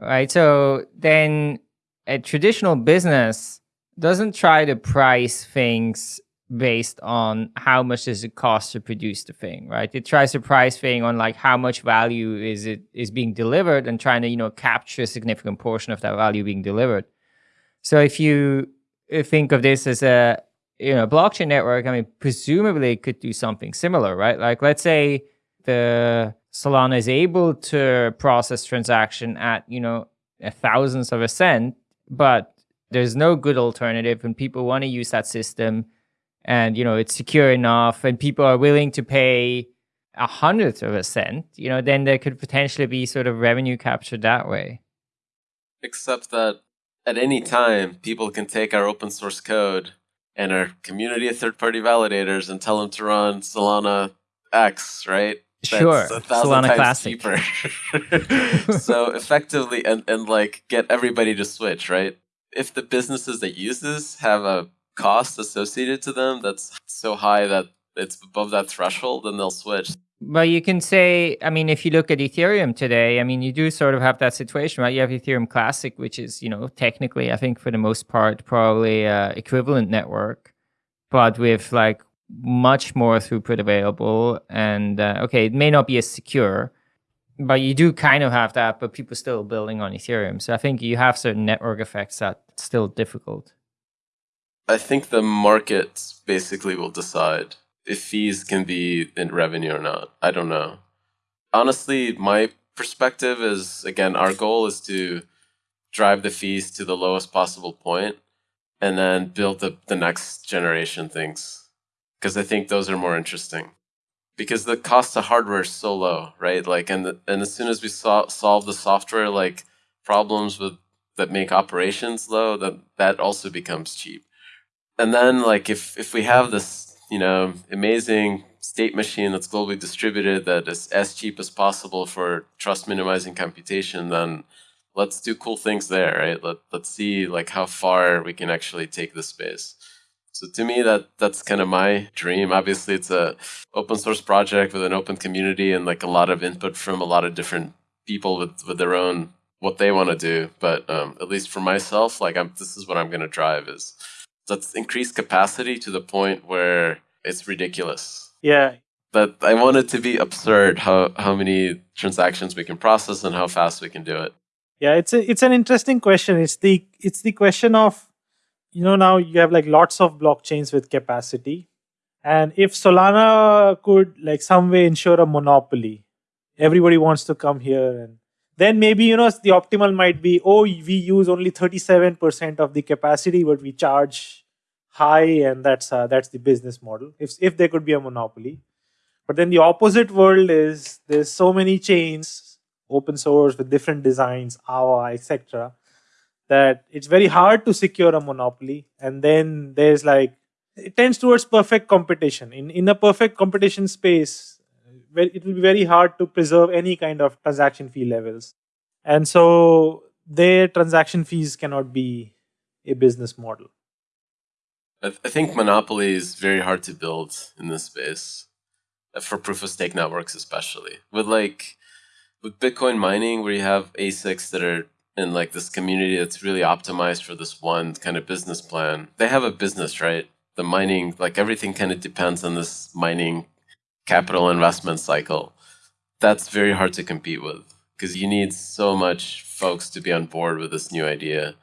right? So then a traditional business doesn't try to price things based on how much does it cost to produce the thing, right? It tries to price thing on like how much value is it is being delivered and trying to, you know, capture a significant portion of that value being delivered. So if you uh, think of this as a you know, blockchain network, I mean, presumably could do something similar, right? Like, let's say the Solana is able to process transaction at, you know, a thousandth of a cent, but there's no good alternative and people want to use that system and, you know, it's secure enough and people are willing to pay a hundredth of a cent, you know, then there could potentially be sort of revenue captured that way. Except that at any time, people can take our open source code and our community of third party validators and tell them to run Solana X, right? Sure. Solana Classic. cheaper. so effectively, and, and like get everybody to switch, right? If the businesses that use this have a cost associated to them that's so high that it's above that threshold, then they'll switch. Well, you can say, I mean, if you look at Ethereum today, I mean, you do sort of have that situation, right? You have Ethereum Classic, which is, you know, technically, I think for the most part, probably a equivalent network, but with like much more throughput available. And uh, okay, it may not be as secure, but you do kind of have that, but people still building on Ethereum. So I think you have certain network effects that still difficult. I think the market basically will decide if fees can be in revenue or not. I don't know. Honestly, my perspective is again, our goal is to drive the fees to the lowest possible point and then build the, the next generation things. Because I think those are more interesting. Because the cost of hardware is so low, right? Like, and the, and as soon as we so- solve the software like problems with that make operations low, that that also becomes cheap. And then like if if we have this you know, amazing state machine that's globally distributed that is as cheap as possible for trust minimizing computation, then let's do cool things there, right? Let, let's see like how far we can actually take this space. So to me, that that's kind of my dream. Obviously, it's a open source project with an open community and like a lot of input from a lot of different people with, with their own what they want to do. But um, at least for myself, like I'm, this is what I'm going to drive is let's increase capacity to the point where it's ridiculous. Yeah. But I want it to be absurd how, how many transactions we can process and how fast we can do it. Yeah, it's a, it's an interesting question. It's the it's the question of you know now you have like lots of blockchains with capacity and if solana could like some way ensure a monopoly everybody wants to come here and then maybe you know the optimal might be oh we use only 37% of the capacity but we charge high and that's uh, that's the business model. If if there could be a monopoly. But then the opposite world is there's so many chains open source with different designs awa etc that it's very hard to secure a monopoly. And then there's like it tends towards perfect competition. In in a perfect competition space it will be very hard to preserve any kind of transaction fee levels. And so their transaction fees cannot be a business model. I, th- I think monopoly is very hard to build in this space uh, for proof of stake networks, especially with like with Bitcoin mining, where you have ASICs that are in like this community that's really optimized for this one kind of business plan. They have a business, right? The mining, like everything kind of depends on this mining capital investment cycle, that's very hard to compete with because you need so much folks to be on board with this new idea.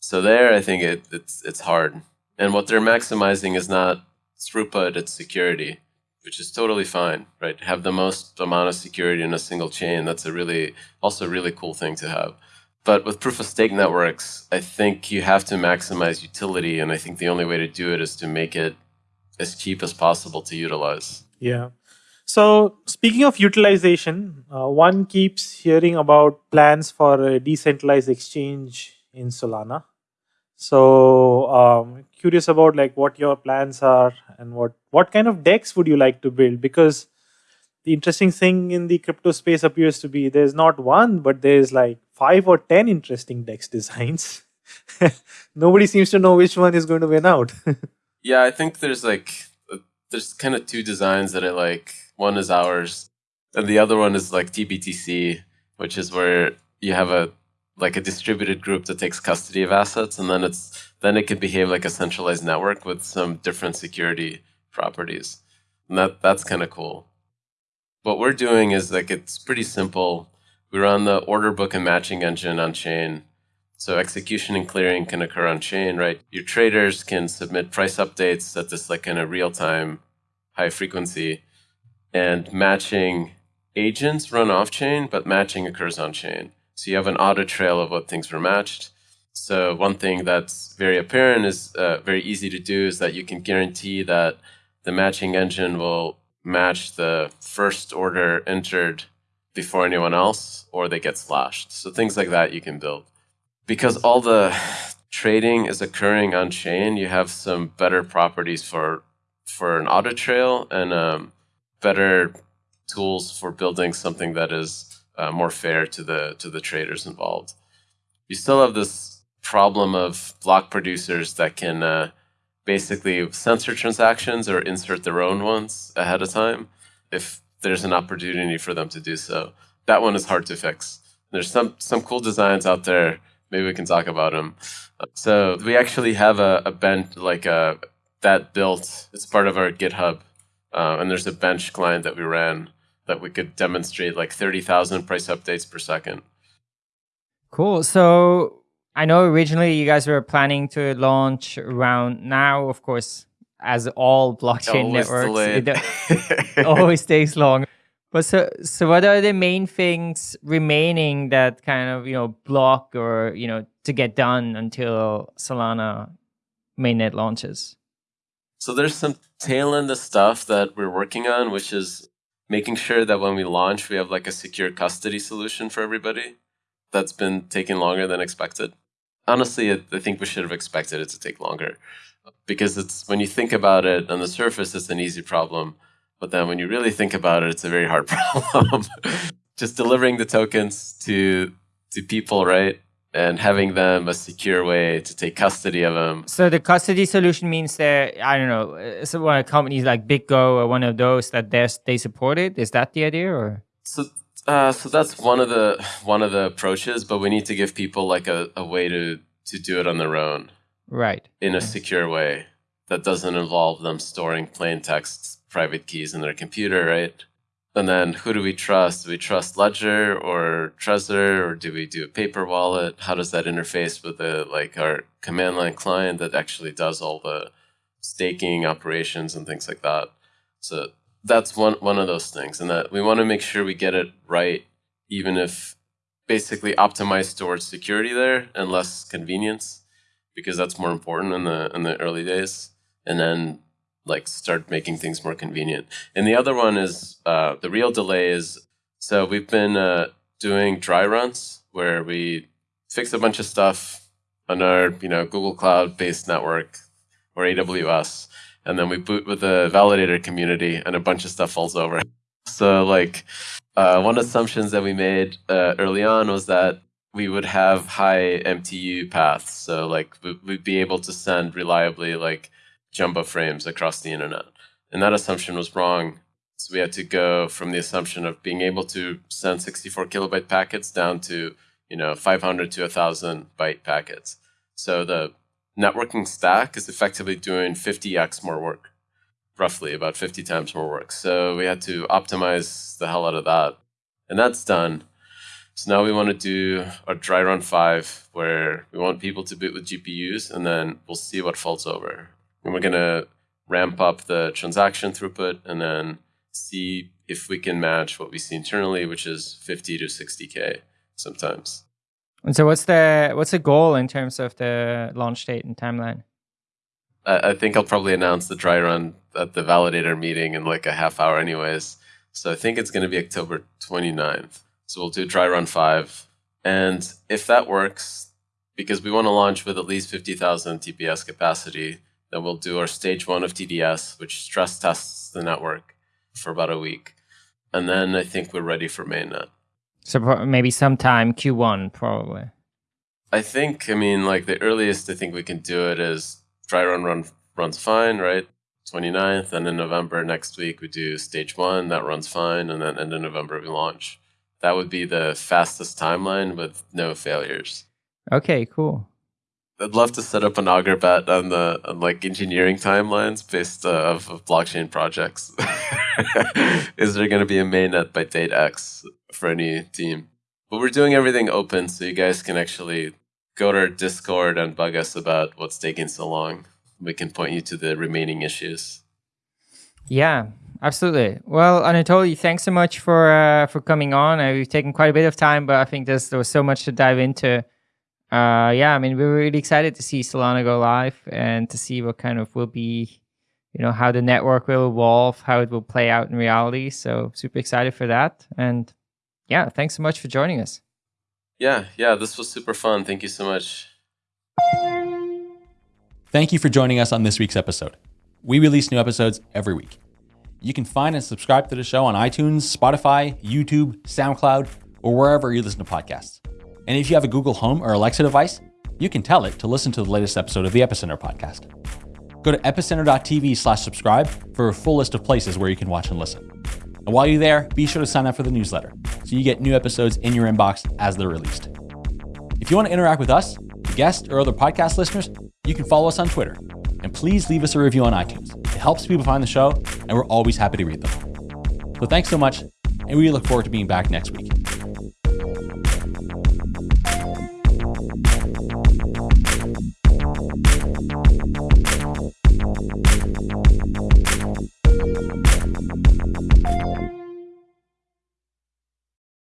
So there, I think it, it's it's hard. And what they're maximizing is not throughput; it's security. which is totally fine, right? Have the most amount of security in a single chain. That's a really also a really cool thing to have. But with proof of stake networks, I think you have to maximize utility, and I think the only way to do it is to make it as cheap as possible to utilize. Yeah. So speaking of utilization, uh, one keeps hearing about plans for a decentralized exchange in Solana. So um, curious about like what your plans are and what what kind of DEX would you like to build? Because the interesting thing in the crypto space appears to be there's not one, but there's like five or ten interesting DEX designs. Nobody seems to know which one is going to win out. yeah, I think there's like there's kind of two designs that I like. One is ours, and the other one is like TBTC, which is where you have a like a distributed group that takes custody of assets, and then it's then it can behave like a centralized network with some different security properties, and that that's kind of cool. What we're doing is like it's pretty simple. We run the order book and matching engine on chain. So execution and clearing can occur on chain, right? Your traders can submit price updates at this like in a real time, high frequency, and matching agents run off chain, but matching occurs on chain. So you have an audit trail of what things were matched. So one thing that's very apparent is uh, very easy to do is that you can guarantee that the matching engine will match the first order entered before anyone else or they get slashed. So things like that you can build. Because all the trading is occurring on chain, you have some better properties for for an audit trail and um, better tools for building something that is uh, more fair to the to the traders involved. You still have this problem of block producers that can uh, basically censor transactions or insert their own ones ahead of time if there's an opportunity for them to do so. That one is hard to fix. There's some some cool designs out there. Maybe we can talk about them. So we actually have a, a bench like a uh, that built. It's part of our GitHub, uh, and there's a bench client that we ran that we could demonstrate like 30,000 price updates per second. Cool. So I know originally you guys were planning to launch around now, of course, as all blockchain always networks, it always takes long. But so, so what are the main things remaining that kind of you know block or you know to get done until Solana mainnet launches? So there's some tail end of stuff that we're working on, which is making sure that when we launch, we have like a secure custody solution for everybody. That's been taking longer than expected. Honestly, I think we should have expected it to take longer because it's when you think about it on the surface, it's an easy problem. But then when you really think about it, it's a very hard problem. Just delivering the tokens to to people, right? and having them a secure way to take custody of them. So the custody solution means that I don't know, uh, so one of companies like BitGo or one of those that they they support it. Is that the idea, or? So, uh, so that's one of the one of the approaches, but we need to give people like a, a way to to do it on their own, right? In a secure way that doesn't involve them storing plain text private keys in their computer, right? And then who do we trust? Do we trust Ledger or Trezor or do we do a paper wallet? How does that interface with the like our command line client that actually does all the staking operations and things like that? So that's one one of those things. And that we want to make sure we get it right, even if basically optimized towards security there and less convenience, because that's more important in the in the early days. And then like start making things more convenient. And the other one is uh, the real delay is so we've been uh, doing dry runs where we fix a bunch of stuff on our you know Google Cloud based network or AWS, and then we boot with the validator community, and a bunch of stuff falls over. So like uh, one assumptions that we made uh, early on was that we would have high MTU paths, so like we'd be able to send reliably like jumbo frames across the internet. And that assumption was wrong. So we had to go from the assumption of being able to send 64 kilobyte packets down to, you know, 500 to 1000 byte packets. So the networking stack is effectively doing 50x more work, roughly about 50 times more work. So we had to optimize the hell out of that. And that's done. So now we want to do a dry run five where we want people to boot with GPUs and then we'll see what falls over and we're going to ramp up the transaction throughput, and then see if we can match what we see internally, which is 50 to 60k sometimes. And so, what's the what's the goal in terms of the launch date and timeline? I, I think I'll probably announce the dry run at the validator meeting in like a half hour, anyways. So I think it's going to be October 29th. So we'll do dry run five, and if that works, because we want to launch with at least 50,000 TPS capacity, then we'll do our stage one of TDS, which stress tests the network for about a week. And then I think we're ready for mainnet. So maybe sometime Q1, probably. I think, I mean, like the earliest I think we can do it is dry run run runs fine, right? 29th, and in November next week we do stage one, that runs fine, and then end of November we launch. That would be the fastest timeline with no failures. Okay, cool. I'd love to set up an Augur bet on the on like engineering timelines based uh, of, of blockchain projects. Is there going to be a mainnet by date X for any team? But we're doing everything open, so you guys can actually go to our Discord and bug us about what's taking so long. We can point you to the remaining issues. Yeah, absolutely. Well, Anatoly, thanks so much for uh, for coming on. Uh, we've taken quite a bit of time, but I think there's, there was so much to dive into uh, yeah, I mean, we're really excited to see Solana go live and to see what kind of will be, you know, how the network will evolve, how it will play out in reality. So super excited for that. And yeah, thanks so much for joining us. Yeah, yeah, this was super fun. Thank you so much. Thank you for joining us on this week's episode. We release new episodes every week. You can find and subscribe to the show on iTunes, Spotify, YouTube, SoundCloud, or wherever you listen to podcasts. And if you have a Google Home or Alexa device, you can tell it to listen to the latest episode of the Epicenter podcast. Go to epicenter.tv slash subscribe for a full list of places where you can watch and listen. And while you're there, be sure to sign up for the newsletter so you get new episodes in your inbox as they're released. If you want to interact with us, guests, or other podcast listeners, you can follow us on Twitter. And please leave us a review on iTunes. It helps people find the show, and we're always happy to read them. So thanks so much, and we look forward to being back next week.